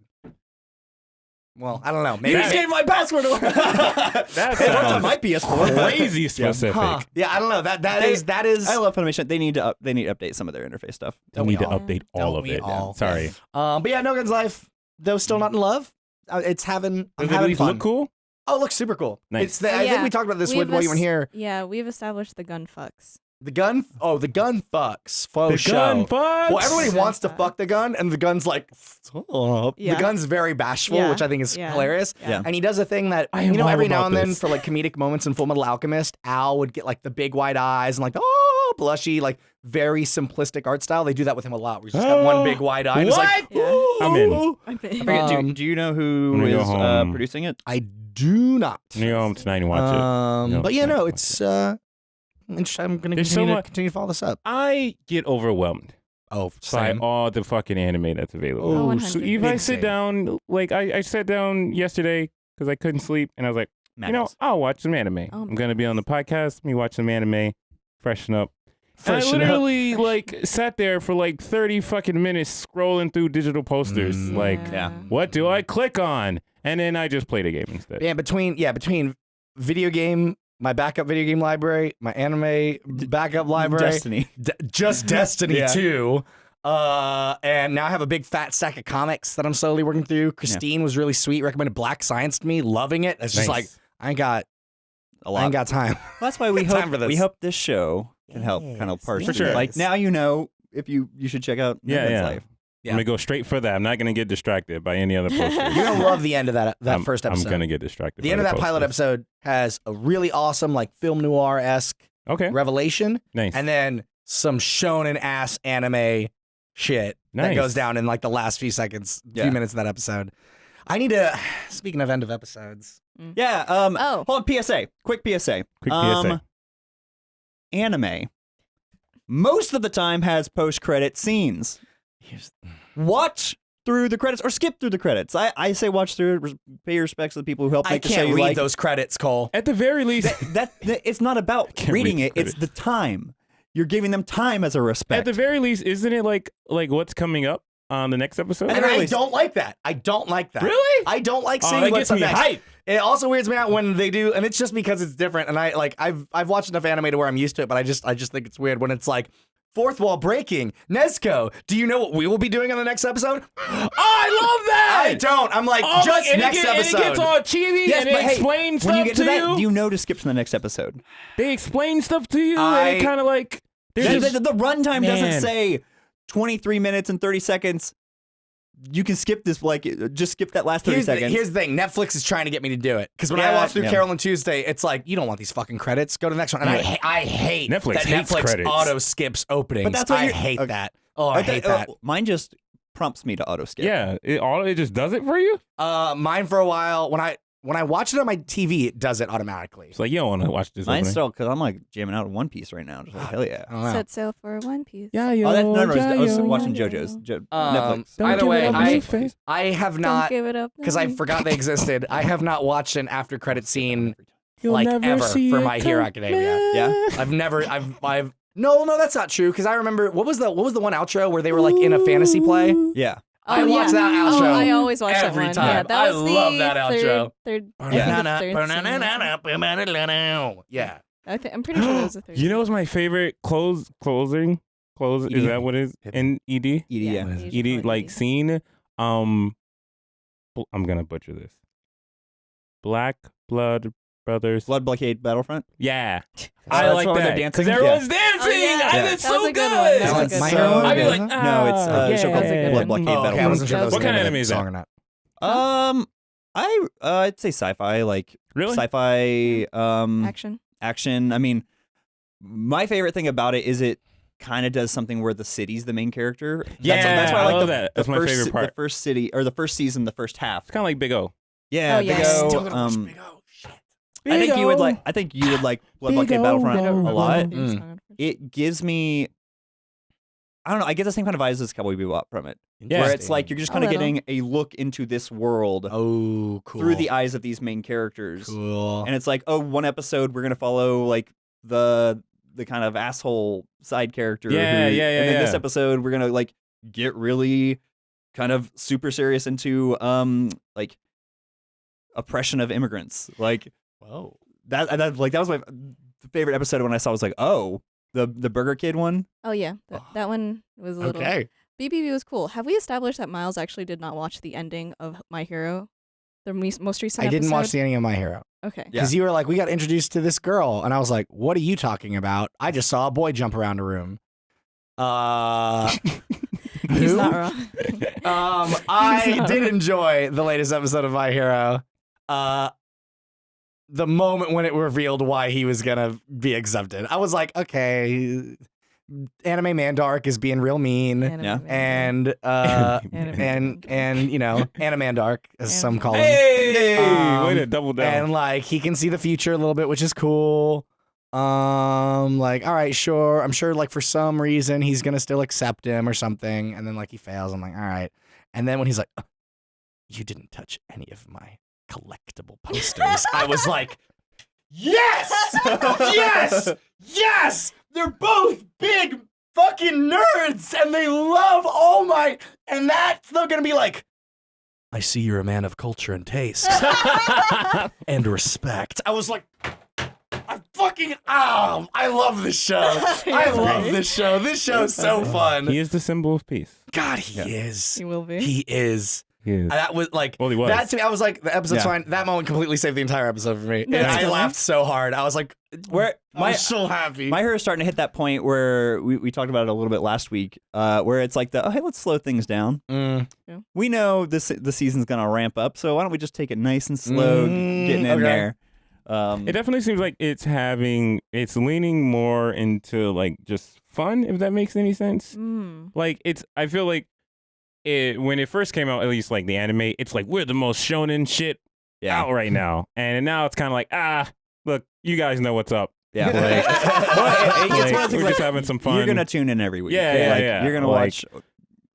C: Well, I don't know. Maybe
A: You just gave my password away.
D: That
A: It works on
D: sounds
A: my PS4.
D: crazy specific.
C: Huh. Yeah, I don't know. That that
A: They-
C: is that is.
A: I love Funimation. They need to up, they need to update some of their interface stuff.
D: They
C: Don't
D: need to update all
C: Don't
D: of
C: we
D: it.
C: all?
D: Sorry.
C: Um, but yeah, No Guns Life. Though still not in love. Uh, it's having. I'm
D: Does at
C: having
D: least
C: fun.
D: look cool?
C: Oh, it looks super cool.
D: Nice.
C: It's the,
B: Oh,
C: I think we talked about this
B: We've
C: with while you weren't here.
B: Yeah, we've established the gun fucks.
C: The gun. Oh, the gun fucks. Faux
D: the
C: show.
D: gun fucks.
C: Well, everybody
B: Gun
C: wants to
B: fuck.
C: fuck the gun, and the gun's like, stop.
B: Yeah.
C: The gun's very bashful,
B: Yeah.
C: which I think is
B: Yeah.
C: hilarious.
A: Yeah.
C: And he does a thing that
D: I
C: you know every now
D: about
C: and then for like comedic moments in Full Metal Alchemist, Al would get like the big wide eyes and like oh blushy, like very simplistic art style. They do that with him a lot. Where he's just got one
D: Oh,
C: big wide eye. And it's like,
B: Yeah.
D: I'm in.
C: "Ooh."
B: I
A: I forget, do,
C: Um,
A: do you know
D: I'm
A: who
D: gonna go
A: is uh, producing it?
C: I do not.
D: I'm gonna go home tonight and watch it.
C: Um,
D: No,
C: but yeah, no, it's uh, interesting. I'm gonna
D: There's so
C: continue, to,
D: much-
C: continue to follow this up.
D: I get overwhelmed
C: Oh,
D: by
C: same.
D: all the fucking anime that's available.
C: Oh,
B: Oh,
D: so
B: 100.
D: if I
C: Big
D: sit
C: same.
D: down, like I, I sat down yesterday because I couldn't sleep, and I was like, you know, I'll watch some anime.
B: Oh,
D: I'm gonna be on the podcast. Me watch some anime, freshen up. And I
C: Freshen up.
D: literally like sat there for like 30 fucking minutes scrolling through digital posters.
C: Mm.
D: Like,
A: Yeah.
D: what do I click on? And then I just played a game instead.
C: Yeah, between yeah, between video game, my backup video game library, my anime backup library,
A: Destiny.
C: D- just Destiny
A: Yeah.
C: 2. Uh, and now I have a big fat stack of comics that I'm slowly working through. Christine was really sweet, recommended Black Science to me, loving it. It's just
D: Nice.
C: like I got
A: a
C: I
A: lot.
C: ain't got time.
A: That's why we
C: Time
A: hope
C: for this.
A: we hope this show can help kind of
C: Yes,
A: parse
D: For
A: through.
D: sure.
A: Like now you know if you you should check out
D: Yeah,
A: Mad
D: yeah.
A: Life.
C: Yeah.
D: I'm gonna go straight for that. I'm not gonna get distracted by any other posters.
C: You're gonna love the end of that that
D: I'm,
C: 1st episode.
D: I'm gonna get distracted.
C: the
D: by
C: end of that pilot
D: posters.
C: episode has a really awesome like film noir esque
D: Okay,
C: revelation,
D: nice.
C: and then some shonen ass anime shit that
D: Nice.
C: goes down in like the last few seconds,
A: Yeah.
C: few minutes of that episode. I need to. Speaking of end of episodes,
A: Yeah. Um.
B: Oh.
A: Hold on. PSA. Quick PSA.
D: Quick
A: um,
D: PSA.
A: Anime. Most of the time has post credit scenes.
C: here's
A: Watch through the credits or skip through the credits. I, I say watch through. Pay your respects to the people who helped
C: I
A: make the show
C: can't
A: you
C: read
A: like.
C: those credits, Cole.
D: At the very least,
A: that, that it's not about reading
D: read
A: it. It's the time. You're giving them time as a respect.
D: at the very least, isn't it like like what's coming up on the next episode?
C: And I
A: least-
C: don't like that. I don't like that.
D: Really?
C: I don't like
D: Oh,
C: seeing
D: that
C: what's
D: gets
C: up
D: me
C: next.
D: hype.
C: It also weirds me out when they do, and it's just because it's different. And I like I've I've watched enough anime to where I'm used to it, but I just I just think it's weird when it's like fourth wall breaking. Nesco, do you know what we will be doing on the next episode?
D: Oh, I love that.
C: I don't. I'm like
D: Oh,
C: just
D: and
C: next
D: it, get-
C: episode.
D: And it gets all cheesy
A: Yes,
D: and it
A: hey,
D: explains stuff
A: when you get to, that,
D: you.
A: you know to skip to the next episode.
D: They explain stuff to you.
C: I-
D: and kind of like
A: The, the, the runtime doesn't say 23 minutes and 30 seconds. You can skip this, like, just skip that last 30
C: Here's the,
A: seconds.
C: here's the thing. Netflix is trying to get me to do it because when I watch through
A: yeah.
C: Carol and Tuesday, it's like you don't want these fucking credits. Go to the next one. And I, I hate
D: Netflix
C: that
D: hates
C: Netflix
D: credits.
C: auto skips openings.
A: But that's what
C: I hate
A: okay.
C: that. Oh, I
A: Okay,
C: hate
A: uh,
C: that.
A: mine just prompts me to auto skip.
D: yeah. It all it just does it for you.
C: Uh, mine for a while when I when I watch it on my TV, it does it automatically.
D: It's like you don't want to watch this.
A: Mine's
D: opening.
A: still, because I'm like jamming out in One Piece right now. Just like, hell yeah.
C: I don't.
B: Set sail for One Piece.
D: Yeah, yo,
A: Oh, that, no, no, I was- I was
D: yo.
A: watching
B: yo.
A: JoJo's. Jo-
C: Um,
A: Netflix.
D: Don't
C: Either way, I. I have
B: Don't give it up.
C: because I forgot they existed. I have not watched an after credit scene.
D: You'll
C: like,
D: never
C: ever
D: see
C: for
D: it
C: My Hero
D: come
C: Academia.
A: Yeah?
C: I've never. I've. I've. No, no, that's not true. Because I remember what was the what was the one outro where they were like in a fantasy play.
A: Yeah.
C: I
B: Oh,
C: watch
B: yeah.
C: that
B: Oh,
C: outro
B: I always watch
C: every
B: that one. Yeah,
C: time.
B: that
C: I
B: was the
C: love that outro.
B: Third, third,
A: Yeah.
B: I think it's third scene.
C: Yeah.
B: I thi- I'm pretty sure that was the third.
D: You know what's my favorite close closing close? Is that what it is? In ED?
A: ED,
B: Yeah.
A: yeah.
B: What is it?
D: ED like scene. Um, I'm gonna butcher this. Black Blood Brothers.
A: Blood Blockade Battlefront.
D: Yeah,
A: So
D: I
A: that's
D: like
A: where they're
D: that
A: dancing?
D: because everyone's dancing.
B: Oh, yeah.
D: I,
A: Yeah.
D: It's
B: That
D: so
B: was a good
D: good.
B: one. That
A: That
B: was a good
C: My
A: so
D: I'd be
A: good.
D: like,
A: no, it's uh,
D: yeah.
A: show called
B: That's a
A: Blood. Blockade
C: Oh, okay. I
A: Battlefront.
C: wasn't sure that was
D: What
C: the
D: kind
C: name
D: of
C: the
D: anime is
C: song
D: that?
C: or not.
A: Um, I uh, I'd say sci-fi, like
D: Really?
A: sci-fi um
B: action.
A: action. I mean, my favorite thing about it is it kind of does something where the city's the main character.
D: Yeah,
A: that's, that's why I
D: I
A: like
D: love
A: the,
D: that.
A: the
D: my
A: first,
D: favorite
A: The first city or the first season, the first half.
D: It's kind of like Big O.
A: Yeah,
B: Oh,
A: Big
B: yeah.
A: O,
C: Still gonna
A: um,
C: Big O. Shit.
A: I think you would like. I think you would like Blood Blockade Battlefront a lot.
C: Mm.
A: It gives me. I don't know. I get the same kind of vibes as Cowboy Bebop from it, where it's like you're just kind of getting a look into this world
C: Oh, cool.
A: through the eyes of these main characters.
C: cool.
A: and it's like oh one episode we're gonna follow like the the kind of asshole side character
D: Yeah,
A: who-
D: yeah, yeah,
A: and then this episode we're gonna like get really kind of super serious into um like oppression of immigrants like
C: Whoa.
A: that, and that like that was my favorite episode when i saw it was like oh the the burger kid one
B: Oh yeah, that, that one was a little.
C: Okay.
B: BBB was cool. Have we established that Miles actually did not watch the ending of My Hero, the most recent
C: I didn't watch
B: episode?
C: the ending of My Hero
B: Okay.
A: Yeah.
C: because you were like, we got introduced to this girl, and I was like, what are you talking about? I just saw a boy jump around a room. Uh,
B: He's
C: who?
B: not wrong.
C: Um, I did
B: wrong.
C: enjoy the latest episode of My Hero. Uh, the moment when it revealed why he was gonna be accepted, I was like, okay, anime Mandark is being real mean,
B: Anime
A: Yeah.
B: man.
C: and uh,
B: Anime
C: and and you know, Animandark, as some call him.
D: Hey,
C: Um,
D: way to double down.
C: and like he can see the future a little bit, which is cool. Um, like, all right, sure. I'm sure, like, for some reason, he's gonna still accept him or something. And then, like, he fails. I'm like, all right. And then when he's like, "Uh, you didn't touch any of my collectible posters, I was like, yes, yes, yes. They're both big fucking nerds, and they love all my. And that's not gonna be like. I see you're a man of culture and taste and respect. I was like, I fucking oh, I love this show. I love this show. This show is so fun.
D: he is the symbol of peace.
C: God, he
A: Yeah.
C: is.
B: He will be.
C: He is.
D: Yes.
C: That was like
D: Well, he was.
C: that to me. I was like, the episode's
A: Yeah.
C: fine. That moment completely saved the entire episode for me. And I laughed so hard. I was like,
A: Where my
C: I'm so happy.
A: My Hero is starting to hit that point where we, we talked about it a little bit last week, uh, where it's like the oh hey let's slow things down.
C: Mm.
A: We know this the season's gonna ramp up, so why don't we just take it nice and slow,
C: Mm,
A: getting in
C: okay.
A: there. Um,
D: It definitely seems like it's having it's leaning more into like just fun, if that makes any sense.
B: Mm.
D: Like it's I feel like it when it first came out, at least like the anime, it's like we're the most shonen shit
A: yeah,
D: out right now. And now it's kinda like, ah, look, you guys know what's up.
A: yeah.
D: Like,
A: Well, it- it- it's
D: like,
A: one of the things
D: we're just having some fun.
A: You're gonna tune in every week.
D: Yeah, yeah,
A: like,
D: yeah.
A: You're gonna watch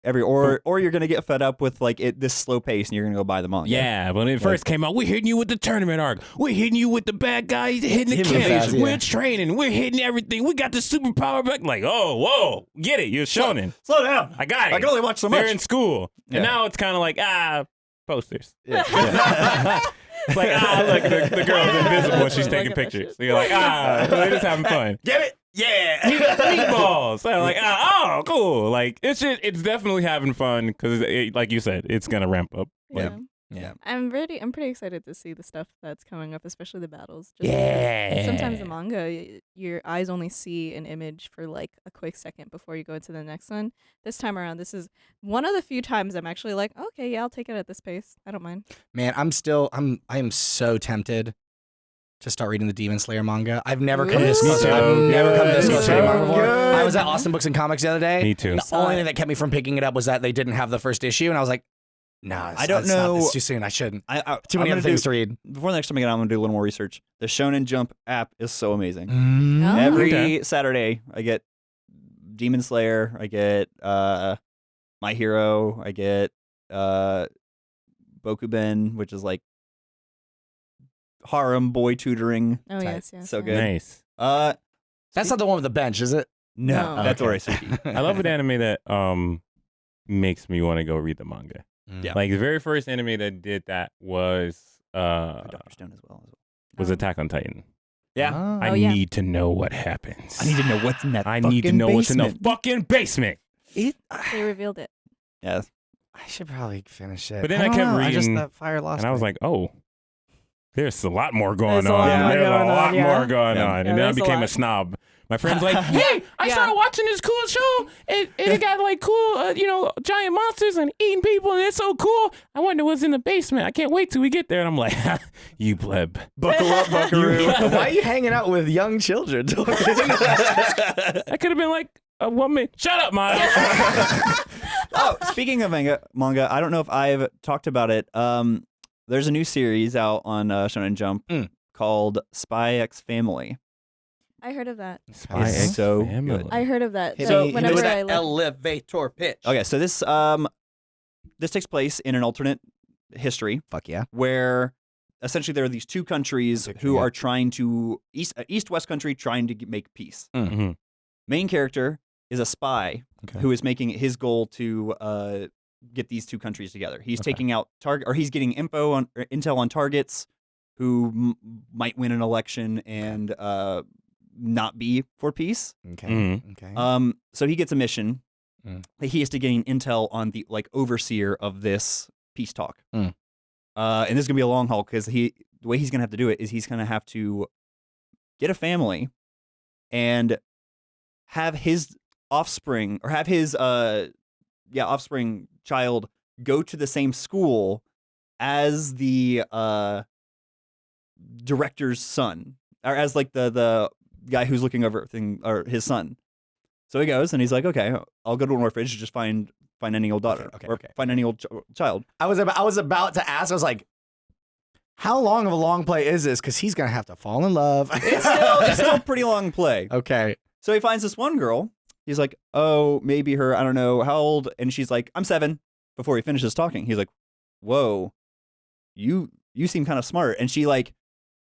A: every or or you're gonna get fed up with like it this slow pace, and you're gonna go buy the manga.
D: Yeah, when it first came out, we're hitting you with the tournament arc. We're hitting you with the bad guys hitting the
C: Hitting you
D: camp.
C: fast, yeah.
D: We're training. We're hitting everything. We got the superpower back. Like, oh, whoa, get it? You're shonen.
A: slow down.
D: I got it.
A: I can only watch so much.
D: They're in school,
A: Yeah.
D: and now it's kind of like ah, posters.
A: Yeah.
D: It's like ah, look, the, the girl's invisible and she's taking pictures. So you're like ah, they're just having fun.
C: Get it? Yeah.
D: Meatballs. So I'm like ah, oh, cool. Like it's just it's definitely having fun because, it, like you said, it's gonna ramp up. Like,
B: Yeah.
C: Yeah.
B: I'm ready. I'm pretty excited to see the stuff that's coming up, especially the battles. Just
D: Yeah.
B: Sometimes the manga, y- your eyes only see an image for like a quick second before you go into the next one. This time around, this is one of the few times I'm actually like, okay, yeah, I'll take it at this pace. I don't mind.
C: Man, I'm still I'm I am so tempted to start reading the Demon Slayer manga. I've never come this
B: Ooh.
C: close.
D: So
C: I've never come this close to reading manga before.
A: good.
C: I was at Austin Books and Comics the other day.
D: Me too.
C: The
B: Saw
C: only thing that kept me from picking it up was that they didn't have the first issue, and I was like, "Nah,
A: I don't
C: it's not-
A: know-
C: it's too soon. I shouldn't.
A: I, I,
C: Too many other things
A: do,
C: to read."
A: Before the next time I get on, I'm gonna do a little more research. The Shonen Jump app is so amazing.
C: Mm.
B: Oh.
A: Every
D: Okay.
A: Saturday, I get Demon Slayer. I get uh, My Hero. I get uh, Bokuben, which is like harem boy tutoring.
B: Oh
C: Tight.
B: yes, yes.
A: So
B: yes.
A: good.
D: Nice.
A: Uh,
C: That's not the one with the bench, is it?
A: no,
B: No.
A: that's
C: Okay.
A: Orisuke.
D: I love an anime that um makes me want to go read the manga.
A: Yeah.
D: Like the very first anime that did that was uh
A: Doctor Stone as well.
D: was
B: Um,
D: Attack on Titan.
A: Yeah.
C: Ah.
D: I
B: Oh, yeah.
D: need to know what happens.
A: I need to know what's in that.
D: I need to
A: fucking
D: know what's in the fucking basement.
C: It-
B: They revealed it.
A: Yes.
C: I should probably finish it.
D: But then I
C: don't
D: kept
C: know, I just
D: reading,
C: that fire lost.
D: And I was like, oh, there's a lot more going
B: There's a
D: on.
B: lot
A: more
D: There's
B: going
D: a
B: on,
D: lot
B: yeah.
D: more going
A: Yeah.
D: on.
B: Yeah,
D: And then I
B: there's a
D: became a
B: lot.
D: snob. My friend's like, hey, I
B: Yeah.
D: started watching this cool show. And, and it got like cool, uh, you know, giant monsters and eating people. And it's so cool. I wonder what's in the basement. I can't wait till we get there. And I'm like, you pleb.
A: buckle up, Buckaroo.
C: Why are you hanging out with young children?
D: I could have been like a woman. Shut up, Miles.
A: oh, speaking of manga, manga, I don't know if I've talked about it. Um, there's a new series out on uh, Shonen Jump
C: Mm.
A: called Spy X Family.
B: I heard of that.
D: Spy
A: It's
D: X
A: so
D: Family.
A: good.
B: I heard of that.
C: Hit
B: so
C: me- hit me
B: whenever
C: with
B: I
C: that
B: look,
C: elevator pitch.
A: Okay, so this um, this takes place in an alternate history
C: Fuck yeah.
A: where essentially there are these two countries
C: Picture,
A: who
C: yeah.
A: are trying to east uh, east west country trying to g- make peace.
D: Mhm.
A: Main character is a spy
C: Okay.
A: who is making it his goal to uh, get these two countries together. He's
C: Okay.
A: taking out target or he's getting info on intel on targets who m- might win an election and uh, not be for peace.
C: Okay.
D: Mhm.
C: Okay.
A: Um, so he gets a mission
C: Mm.
A: that he has to gain intel on the like overseer of this peace talk.
C: Mm.
A: Uh, and this is gonna be a long haul because he the way he's gonna have to do it is he's gonna have to get a family and have his offspring or have his uh yeah offspring child go to the same school as the uh director's son or as like the the guy who's looking over everything or his son so he goes and he's like okay i'll go to an orphanage just find find any old daughter
C: Okay, okay,
A: or
C: okay.
A: find any old ch- child
C: I was about, I was about to ask. I was like, how long of a long play is this? Because he's gonna have to fall in love.
A: it's still it's still a pretty long play
C: okay.
A: So he finds this one girl. He's like, oh, maybe her, I don't know, how old? And she's like, I'm seven. Before he finishes talking, he's like, whoa, you you seem kind of smart. And she like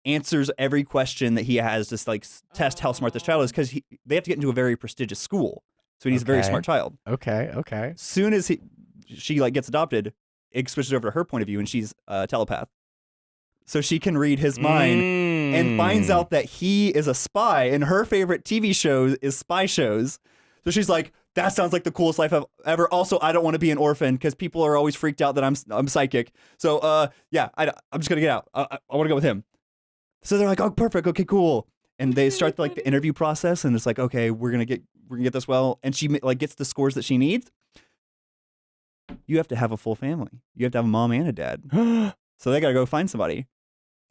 A: answers every question that he has to like test how smart this child is because they have to get into a very prestigious school. So he's a very smart child.
C: Okay. Okay.
A: Soon as he she like gets adopted, it switches over to her point of view, and she's a telepath. So she can read his mind and finds
D: Mm.
A: out that he is a spy and her favorite TV show is spy shows. So she's like, that sounds like the coolest life I've ever. Also, I don't want to be an orphan because people are always freaked out that I'm I'm psychic. So, uh, yeah, I, I'm just gonna get out. I, I, I want to go with him. So they're like, oh, perfect, okay, cool. And they start like the interview process, and it's like, okay, we're gonna get we're gonna get this well. And she like gets the scores that she needs. You have to have a full family. You have to have a mom and a dad. So they gotta go find somebody.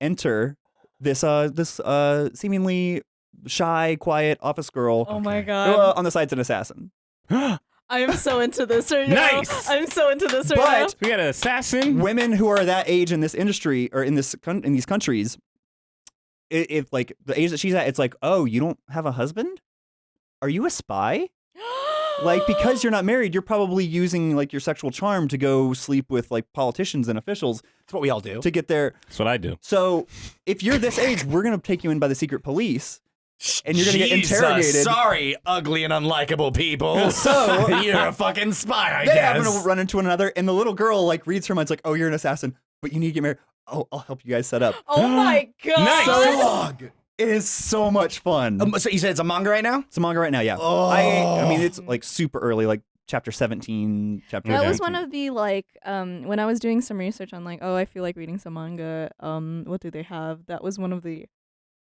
A: Enter this uh this uh seemingly shy, quiet office girl.
B: Oh my
A: who,
B: god.
A: uh, on the side's an assassin.
B: I am so into this right now.
D: Nice.
B: I'm so into this right
A: But
D: we got an assassin.
A: women who are that age in this industry or in this in these countries, i- if like the age that she's at, it's like, oh, you don't have a husband? Are you a spy? Like because you're not married, you're probably using like your sexual charm to go sleep with like politicians and officials
C: That's what we all do.
A: to get there.
D: That's what I do.
A: So if you're this age, we're gonna take you in by the secret police, and you're gonna get
C: Jesus,
A: interrogated.
C: Sorry, ugly and unlikable people.
A: So-
C: you're a fucking spy, I
A: they
C: guess.
A: happen to run into one another, and the little girl like reads her mind. It's like, oh, you're an assassin, but you need to get married. Oh, I'll help you guys set up.
B: Oh my god.
D: Nice.
A: So long. It is so much fun.
C: Um, so you said it's a manga right now?
A: it's a manga right now, yeah. I, I mean, it's like super early, like chapter 17, chapter.
B: That
D: Okay.
B: was one of the like um when I was doing some research on like oh I feel like reading some manga um what do they have that was one of the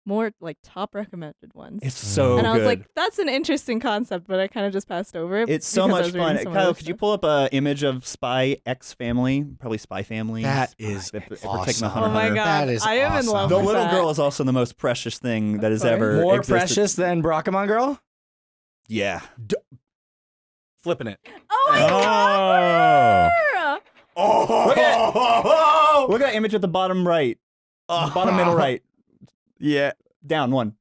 B: more like top recommended ones
A: It's mm. so
B: and I was
A: good.
B: like that's an interesting concept but I kind of just passed over it
A: it's so
B: because I
A: much
B: was reading
A: fun.
B: some
A: Kyle,
B: other
A: could you
B: stuff.
A: pull up a image of Spy X Family? Probably Spy Family.
C: That is
A: If- if we're
C: awesome.
A: taking the
B: oh
A: Hunter
B: my
A: Hunter.
B: god
C: That is
B: I am in
C: awesome.
B: love
A: the
B: with
A: little
B: that.
A: girl is also the most precious thing that has
B: course.
A: ever
C: More
A: existed.
C: precious than Barakamon Girl?
A: Yeah.
C: Flipping it.
B: oh my
D: Oh.
B: god
C: Oh,
A: Look at- Look at that image at the bottom right. The bottom middle right. Yeah. Down one.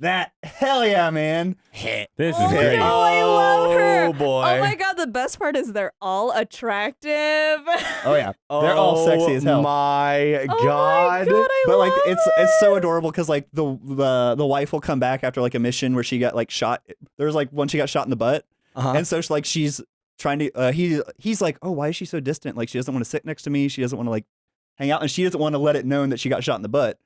A: That hell yeah, man.
C: Hit.
D: This
B: oh
D: is great.
B: no I love her
C: Oh, boy.
B: oh my god the best part is they're all attractive
A: Oh yeah. They're all sexy as hell.
C: Oh my
B: Oh
C: god.
B: my god I
A: but like
B: love
A: it's it's so adorable because like the the the wife will come back after like a mission where she got like shot. There's like one she got shot in the butt,
C: Uh-huh.
A: and so she, like she's trying to. Uh, he he's like, oh, why is she so distant? Like she doesn't want to sit next to me. She doesn't want to like hang out, and she doesn't want to let it known that she got shot in the butt.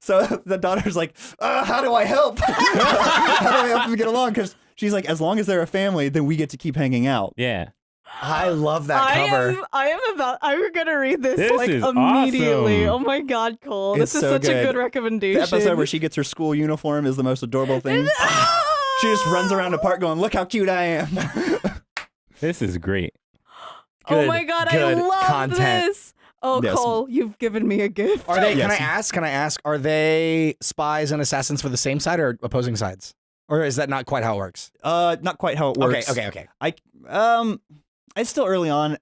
A: So the daughter's like, uh, how do I help? how do I help them get along? Because she's like, as long as they're a family, then we get to keep hanging out.
D: Yeah.
C: I love that
B: I
C: cover.
B: am, I am about. I'm gonna read this,
D: This
B: like immediately.
D: awesome.
B: Oh my god, Cole!
A: It's
B: this is
A: so
B: such a
A: good.
B: good recommendation.
A: The episode where she gets her school uniform is the most adorable thing. She just runs around the park going, look how cute I am.
D: This is great.
B: oh my god, I love
C: content.
B: this. Oh,
A: Yes.
B: Cole, you've given me a gift.
C: Are they?
A: Yes.
C: Can I ask? Can I ask? Are they spies and assassins for the same side or opposing sides? Or is that not quite how it works?
A: Uh, not quite how it works.
C: Okay, okay, okay.
A: I um, it's still early on.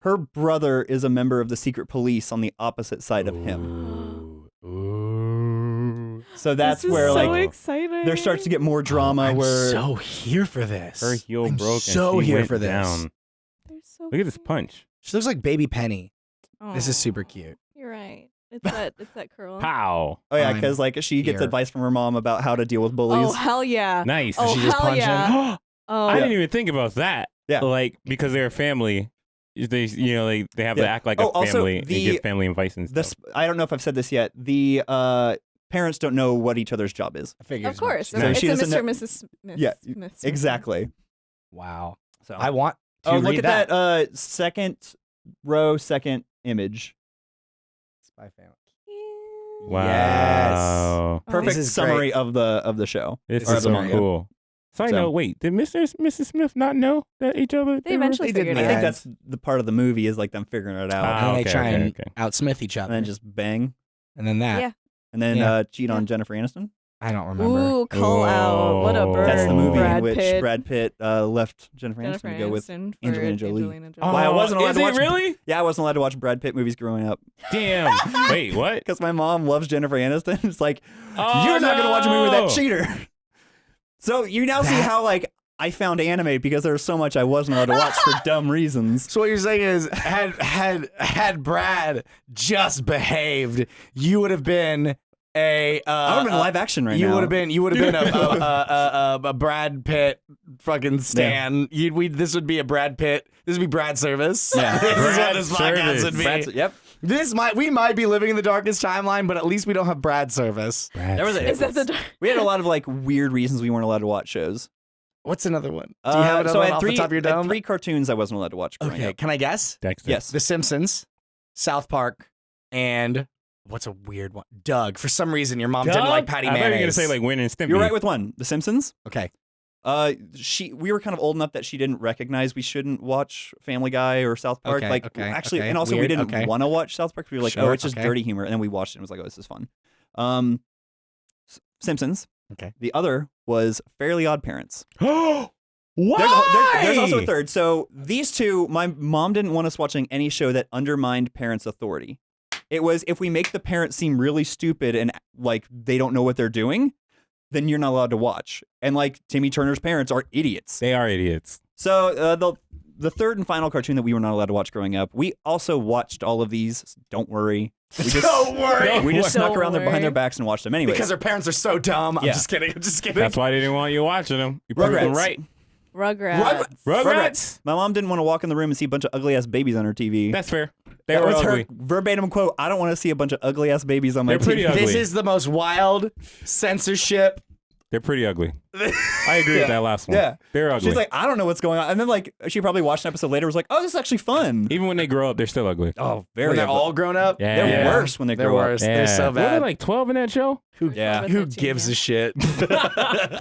A: Her brother is a member of the secret police on the opposite side of him.
C: Ooh.
A: So that's
B: this is
A: where
B: so
A: like
B: exciting.
A: there starts to get more drama.
C: I'm
A: where
C: so here for this.
D: Her heel
C: I'm
D: broke
C: So
D: and she
C: here
D: went
C: for this.
D: down.
B: So
D: Look at this punch.
C: She looks like Baby Penny. This is super cute.
B: You're right. It's that. It's that curl.
D: Pow.
A: oh yeah,
C: I'm
A: because like she gets
C: here.
A: advice from her mom about how to deal with bullies.
B: Oh hell yeah!
D: Nice.
B: Oh
C: she just
B: hell
C: punching?
B: yeah! Oh,
D: I didn't even think about that.
A: Yeah.
D: Like because they're a family, they you know they, they have to
A: Yeah.
D: act like
A: Oh,
D: a
A: also,
D: family and
A: the-
D: give family advice and
A: The
D: stuff.
A: sp- I don't know if I've said this yet. The uh parents don't know what each other's job is.
C: I figured.
B: of
C: as
B: course.
A: So
B: it's
A: she
B: a
A: doesn't
B: Mr.
A: know-
B: and Mrs. Smith.
A: Yeah,
B: Smith- Smith.
A: Exactly.
C: Wow.
A: So
C: I want to
A: oh,
C: read
A: look at that. uh second row, second image.
C: Spy family.
D: Wow.
B: Oh,
A: Perfect
C: This
A: summary
C: great.
A: of the of the show.
D: This
C: This
D: is
C: is
D: so
C: very good.
D: cool. So I
A: So-
D: know. Wait, did Mr. and Mrs. Smith not know that each other?
B: They
D: were-
B: eventually
C: They
B: figured
C: didn't
B: it
A: I
B: out.
A: think that's the part of the movie is like them figuring it out.
D: Ah,
C: and then
D: okay,
C: they try
D: okay,
C: and
D: okay.
C: outsmith each other.
A: and then just bang,
C: and then that.
B: Yeah.
A: and then
C: Yeah.
A: uh, cheat on Jennifer Aniston.
C: I don't remember.
B: Ooh, call out! What a
D: Oh.
B: bird!
A: That's the movie
B: Brad
A: in which
B: Pitt.
A: Brad Pitt uh, left Jennifer,
B: Jennifer
A: Aniston to go with.
B: Aniston for
A: Angelina Jolie.
B: Angelina Jolie.
D: Oh,
A: Why I wasn't allowed
D: is
A: to
D: it
A: watch-
D: really?
A: Yeah, I wasn't allowed to watch Brad Pitt movies growing up
D: Damn. Wait, what?
A: because my mom loves Jennifer Aniston. It's like
D: Oh,
A: you're not gonna watch a movie with
D: no.
A: that cheater. So you now see how like I found anime because there was so much I wasn't allowed to watch for dumb reasons.
C: So what you're saying is, had had had Brad just behaved, you would have been a. Uh,
A: I would have been
C: uh,
A: live action right
C: you
A: now.
C: would have been. You would have been a, a, a, a, a Brad Pitt fucking stan. You'd we. This would be a Brad Pitt. This would be Brad service.
A: Yeah.
C: this is what this podcast
D: service.
C: would be.
A: Brad's- yep.
C: This might. We might be living in the darkest timeline, but at least we don't have Brad service.
A: There was a-
B: Is that the?
A: We had a lot of like weird reasons we weren't allowed to watch shows.
C: What's another one? Do you have
A: Uh,
C: another
A: so I had
C: off
A: three,
C: the top of your
A: I had
C: dome?
A: three cartoons I wasn't allowed to watch
C: Okay,
A: up.
C: can I guess?
D: Dexter.
A: Yes.
C: The Simpsons, South Park, and what's a weird one? Doug. For some reason, your mom didn't like Patty
D: I thought you were gonna say like Ren and Stimpy.
A: You're right with one. The Simpsons.
C: okay.
A: Uh, she we were kind of old enough that she didn't recognize we shouldn't watch Family Guy or South Park.
C: Okay,
A: like
C: okay,
A: actually,
C: okay,
A: and also
C: weird,
A: we didn't
C: okay.
A: want to watch South Park. We were like, oh, it's just
C: okay.
A: dirty humor, and then we watched it and was like, oh, this is fun. Um, Simpsons.
C: Okay.
A: The other was Fairly Odd Parents.
C: Why?
A: There's, a- there- there's also a third. So these two, my mom didn't want us watching any show that undermined parents' authority. It was if we make the parents seem really stupid and like they don't know what they're doing, then you're not allowed to watch. And like Timmy Turner's parents are idiots.
D: They are idiots.
A: So uh, the the third and final cartoon that we were not allowed to watch growing up, we also watched all of these. Don't worry. We just
C: Don't worry.
A: we just snuck
B: Don't
A: around their, behind their backs and watched them anyway.
C: Because their parents are so dumb. I'm
A: Yeah.
C: just kidding. I'm just kidding.
D: That's why they didn't want you watching them. You proved them
A: Rugrats.
D: right.
B: Rugrats.
D: Rugrats.
A: My mom didn't want to walk in the room and see a bunch of ugly ass babies on her TV.
D: That's fair. They
A: that
D: were
A: was
D: ugly.
A: her verbatim quote. I don't want to see a bunch of ugly ass babies on my
D: They're pretty
A: TV.
D: ugly.
C: This is the most wild censorship.
D: They're pretty ugly. I agree
A: Yeah.
D: with that last one.
A: Yeah.
D: They're ugly.
A: She's like, I don't know what's going on. And then like she probably watched an episode later was like, oh, this is actually fun.
D: Even when they grow up, they're still ugly.
A: Oh, very
C: when they're
A: ugly.
C: all grown up.
D: Yeah.
A: They're
D: Yeah.
A: worse when they
C: They're
A: grow up.
C: worse. They're so bad.
D: Were they
C: bad.
D: like 12 in that show?
A: Yeah.
C: Who gives a shit?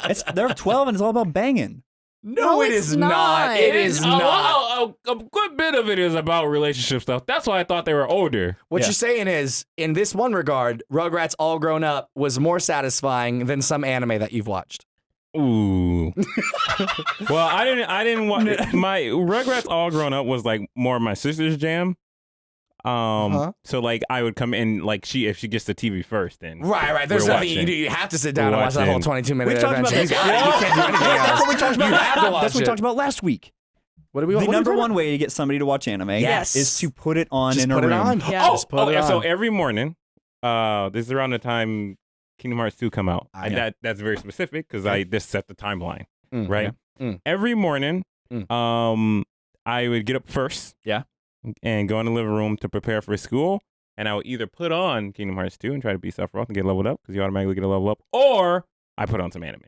A: It's they're 12 and it's all about banging.
C: no,
B: No, it's
C: is not.
B: not.
C: It is
D: a,
C: not.
D: A, a, a good bit of it is about relationship stuff. That's why I thought they were older.
C: What
A: Yeah.
C: you're saying is, in this one regard, Rugrats All Grown Up was more satisfying than some anime that you've watched.
D: Ooh. well, I didn't. I didn't want my Rugrats all grown up was like more of my sister's jam. Um.
C: Uh-huh.
D: So like I would come in like she if she gets the TV first then.
C: Right, right. There's
D: We're
C: nothing you
D: watching.
C: do. You have to sit down
D: We're
C: and watch that whole 22 minute
A: We've talked about this.
C: You. You can't do anything else.
A: That's what we talked about.
C: You have to watch
A: That's what we
C: it.
A: talked about last week.
C: What do we?
A: The
C: what
A: number one way to get somebody to watch anime
C: Yes.
A: is to put it on
C: Just
A: in
C: put
A: a
C: it
A: room.
C: on.
B: Yeah.
D: Oh,
C: Just put
D: oh,
C: it
D: yeah, so every morning, uh, this is around the time Kingdom Hearts 2 come out.
C: Ah,
D: and
C: yeah.
D: that that's very specific because I just set the timeline,
C: Mm,
D: right?
C: yeah. Mm.
D: Every morning,
C: Mm.
D: um, I would get up first,
A: Yeah.
D: and go in the living room to prepare for school. And I would either put on Kingdom Hearts 2 and try to beat Sephiroth and get leveled up because you automatically get a level up, or I put on some anime.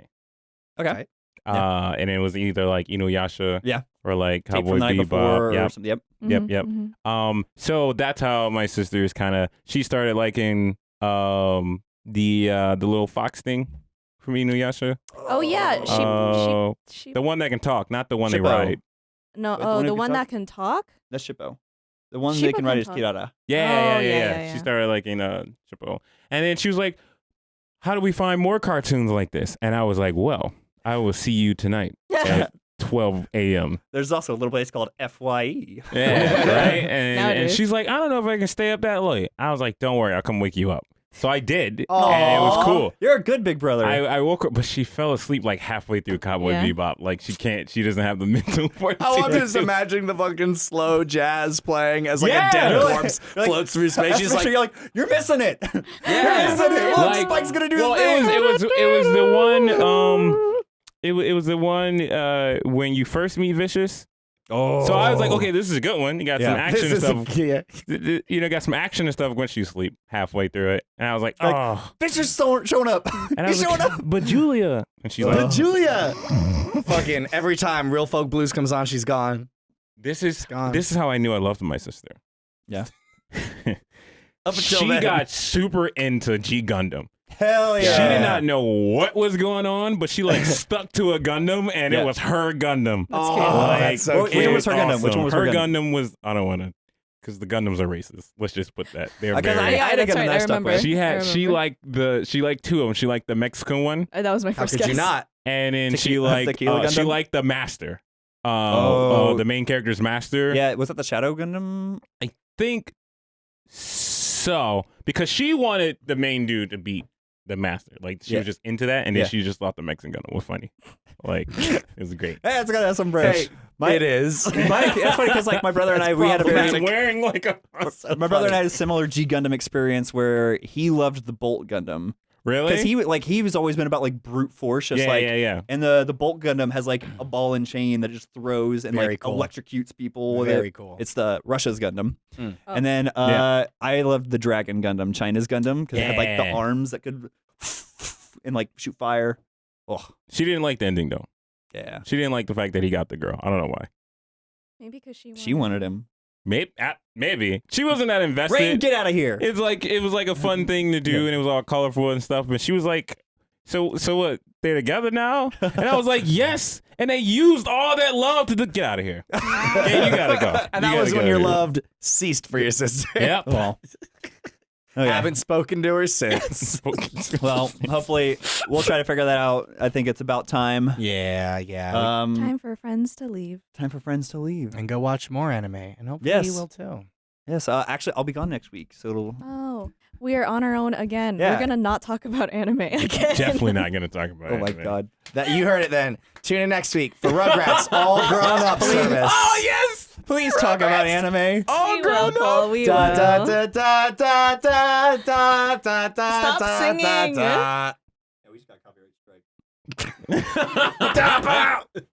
A: Okay.
D: Uh, and it was either like Inuyasha,
A: Yeah.
D: Or like
A: Tape
D: Cowboy
A: from the night
D: Bebop,
A: before
D: yeah,
A: or something. Yep.
D: Yep,
B: Mhm,
D: yep.
B: mhm.
D: um, so that's how my sisters kind of she started liking um the uh the little fox thing from Inuyasha.
B: Oh yeah, she,
D: Uh,
B: she she
D: the one that can talk, not the one they
A: Shippo.
D: ride.
B: no
A: the
B: oh
A: one
B: the
A: can
B: one that can talk.
A: That's Shippo. The one
B: Shippo
A: they can ride
B: can
A: is
B: talk.
A: Kirara.
D: Yeah, yeah,
B: Oh,
D: yeah,
B: yeah,
D: yeah,
B: yeah,
D: She started liking uh Shippo, and then she was like, "How do we find more cartoons like this?" And I was like, "Well, I will see you tonight at 12 a.m."
A: There's also a little place called FYE.
D: Yeah, right. And, and she's like, "I don't know if I can stay up that late." I was like, "Don't worry, I'll come wake you up." So I did,
A: Aw.
D: and it was cool.
A: You're a good big brother.
D: I, I woke up, but she fell asleep like halfway through Cowboy
B: Yeah.
D: Bebop. Like she can't, she doesn't have the mental fortitude.
C: Oh, I'm just imagining the fucking slow jazz playing as like
D: Yeah.
C: a dead
A: You're like-
C: corpse
A: like-
C: floats through space. She's like,
A: picture, you're like, you're missing it.
D: Yeah.
A: You're missing it. Look,
D: Like-
A: Spike's gonna do
D: well,
A: the thing.
D: it was, it was, it was the one. Um, it, it was the one uh when you first meet Vicious.
A: oh.
D: So I was like, okay, this is a good one. You got some action and
C: this is
D: stuff.
C: a, yeah.
D: Th- th- You know, got some action and stuff once you sleep halfway through it, and I was like,
A: Like,
D: oh.
A: Vicious so, showing up.
D: And I
A: He's showing
D: like,
A: up.
D: but Julia, and she's like,
C: Julia. Fucking every time Real Folk Blues comes on, she's gone.
D: this is
C: gone.
D: this is how I knew I loved my sister.
A: Yeah.
C: Up until
D: she
C: then.
D: got super into G Gundam.
A: Hell yeah.
D: She did not know what was going on, but she like stuck to a Gundam, and
A: Yeah.
D: it was her Gundam.
B: That's
C: Oh.
D: Like,
C: that's so
A: Which one was her Gundam?
D: awesome.
A: Which one was her
D: Gundam? was I don't want to, because the Gundams are racist. Let's just put that. They're
A: Because
D: very.
A: I- I had a
B: that's
A: Gundam
B: right,
A: that
B: I
A: stuck
B: remember.
A: with.
D: she had she
B: remember.
D: liked the she liked two of them. She liked the Mexican one,
B: Uh, That was my
C: How
B: first
C: could
B: guess.
C: you not?
D: and then she
A: Tequila-
D: liked
A: Tequila
D: uh, she liked the master. Uh,
A: Oh.
D: uh, the main character's master.
A: Yeah, was that the Shadow Gundam?
D: I think so because she wanted the main dude to beat the master. Like she
A: Yeah.
D: was just into that, and then
A: Yeah.
D: she just thought the Mexican Gundam was funny. Like it was great.
A: Hey, it's got some bread.
C: Hey,
A: My-
C: it is.
A: My, that's funny because like my brother and I, we had a very
D: wearing like a
A: my brother and I had a similar G Gundam experience where he loved the Bolt Gundam
D: really
A: because he like he was always been about like brute force, just
D: yeah,
A: like
D: yeah, yeah.
A: and the the Bolt Gundam has like a ball and chain that just throws and
C: Very
A: like
C: cool.
A: electrocutes people with
C: Very
A: it.
C: cool.
A: It's the Russia's Gundam,
C: Mm.
B: Oh.
A: and then uh, I loved the Dragon Gundam, China's Gundam, because it had like the arms that could and like shoot fire. Oh,
D: She didn't like the ending though.
A: Yeah.
D: She didn't like the fact that he got the girl. I don't know why.
B: Maybe because she
A: She wanted him.
D: Maybe maybe she wasn't that invested.
A: Rain, get out of here.
D: it's like it was like a fun thing to do,
A: Yeah.
D: and it was all colorful and stuff. But she was like, "So so what? They're together now?" And I was like, "Yes." And they used all that love to get out of here. Yeah, you gotta go.
C: and
D: You
C: that was when your love ceased for your sister.
D: Yep.
A: well. Okay.
C: Haven't spoken to her since.
A: Well, hopefully we'll try to figure that out. I think it's about time.
C: yeah, yeah.
A: Um,
B: Time for friends to leave.
A: time for friends to leave.
C: and go watch more anime, and hopefully
A: Yes.
C: you will too.
A: Yes, uh, actually, I'll be gone next week, so it'll.
B: Oh, we are on our own again.
A: Yeah.
B: We're gonna not talk about anime again.
D: Definitely not gonna talk about.
A: Oh my god.
C: That you heard it. Then tune in next week for Rugrats All Grown Up service.
A: Oh yes! Please talk about anime.
B: we will, Paul, we
C: Da,
B: will.
C: da, da, da, da, da, da, da, da,
B: Stop
C: da,
B: singing.
C: da, da.
A: Yeah, we just got copyright strike.
C: Stop out!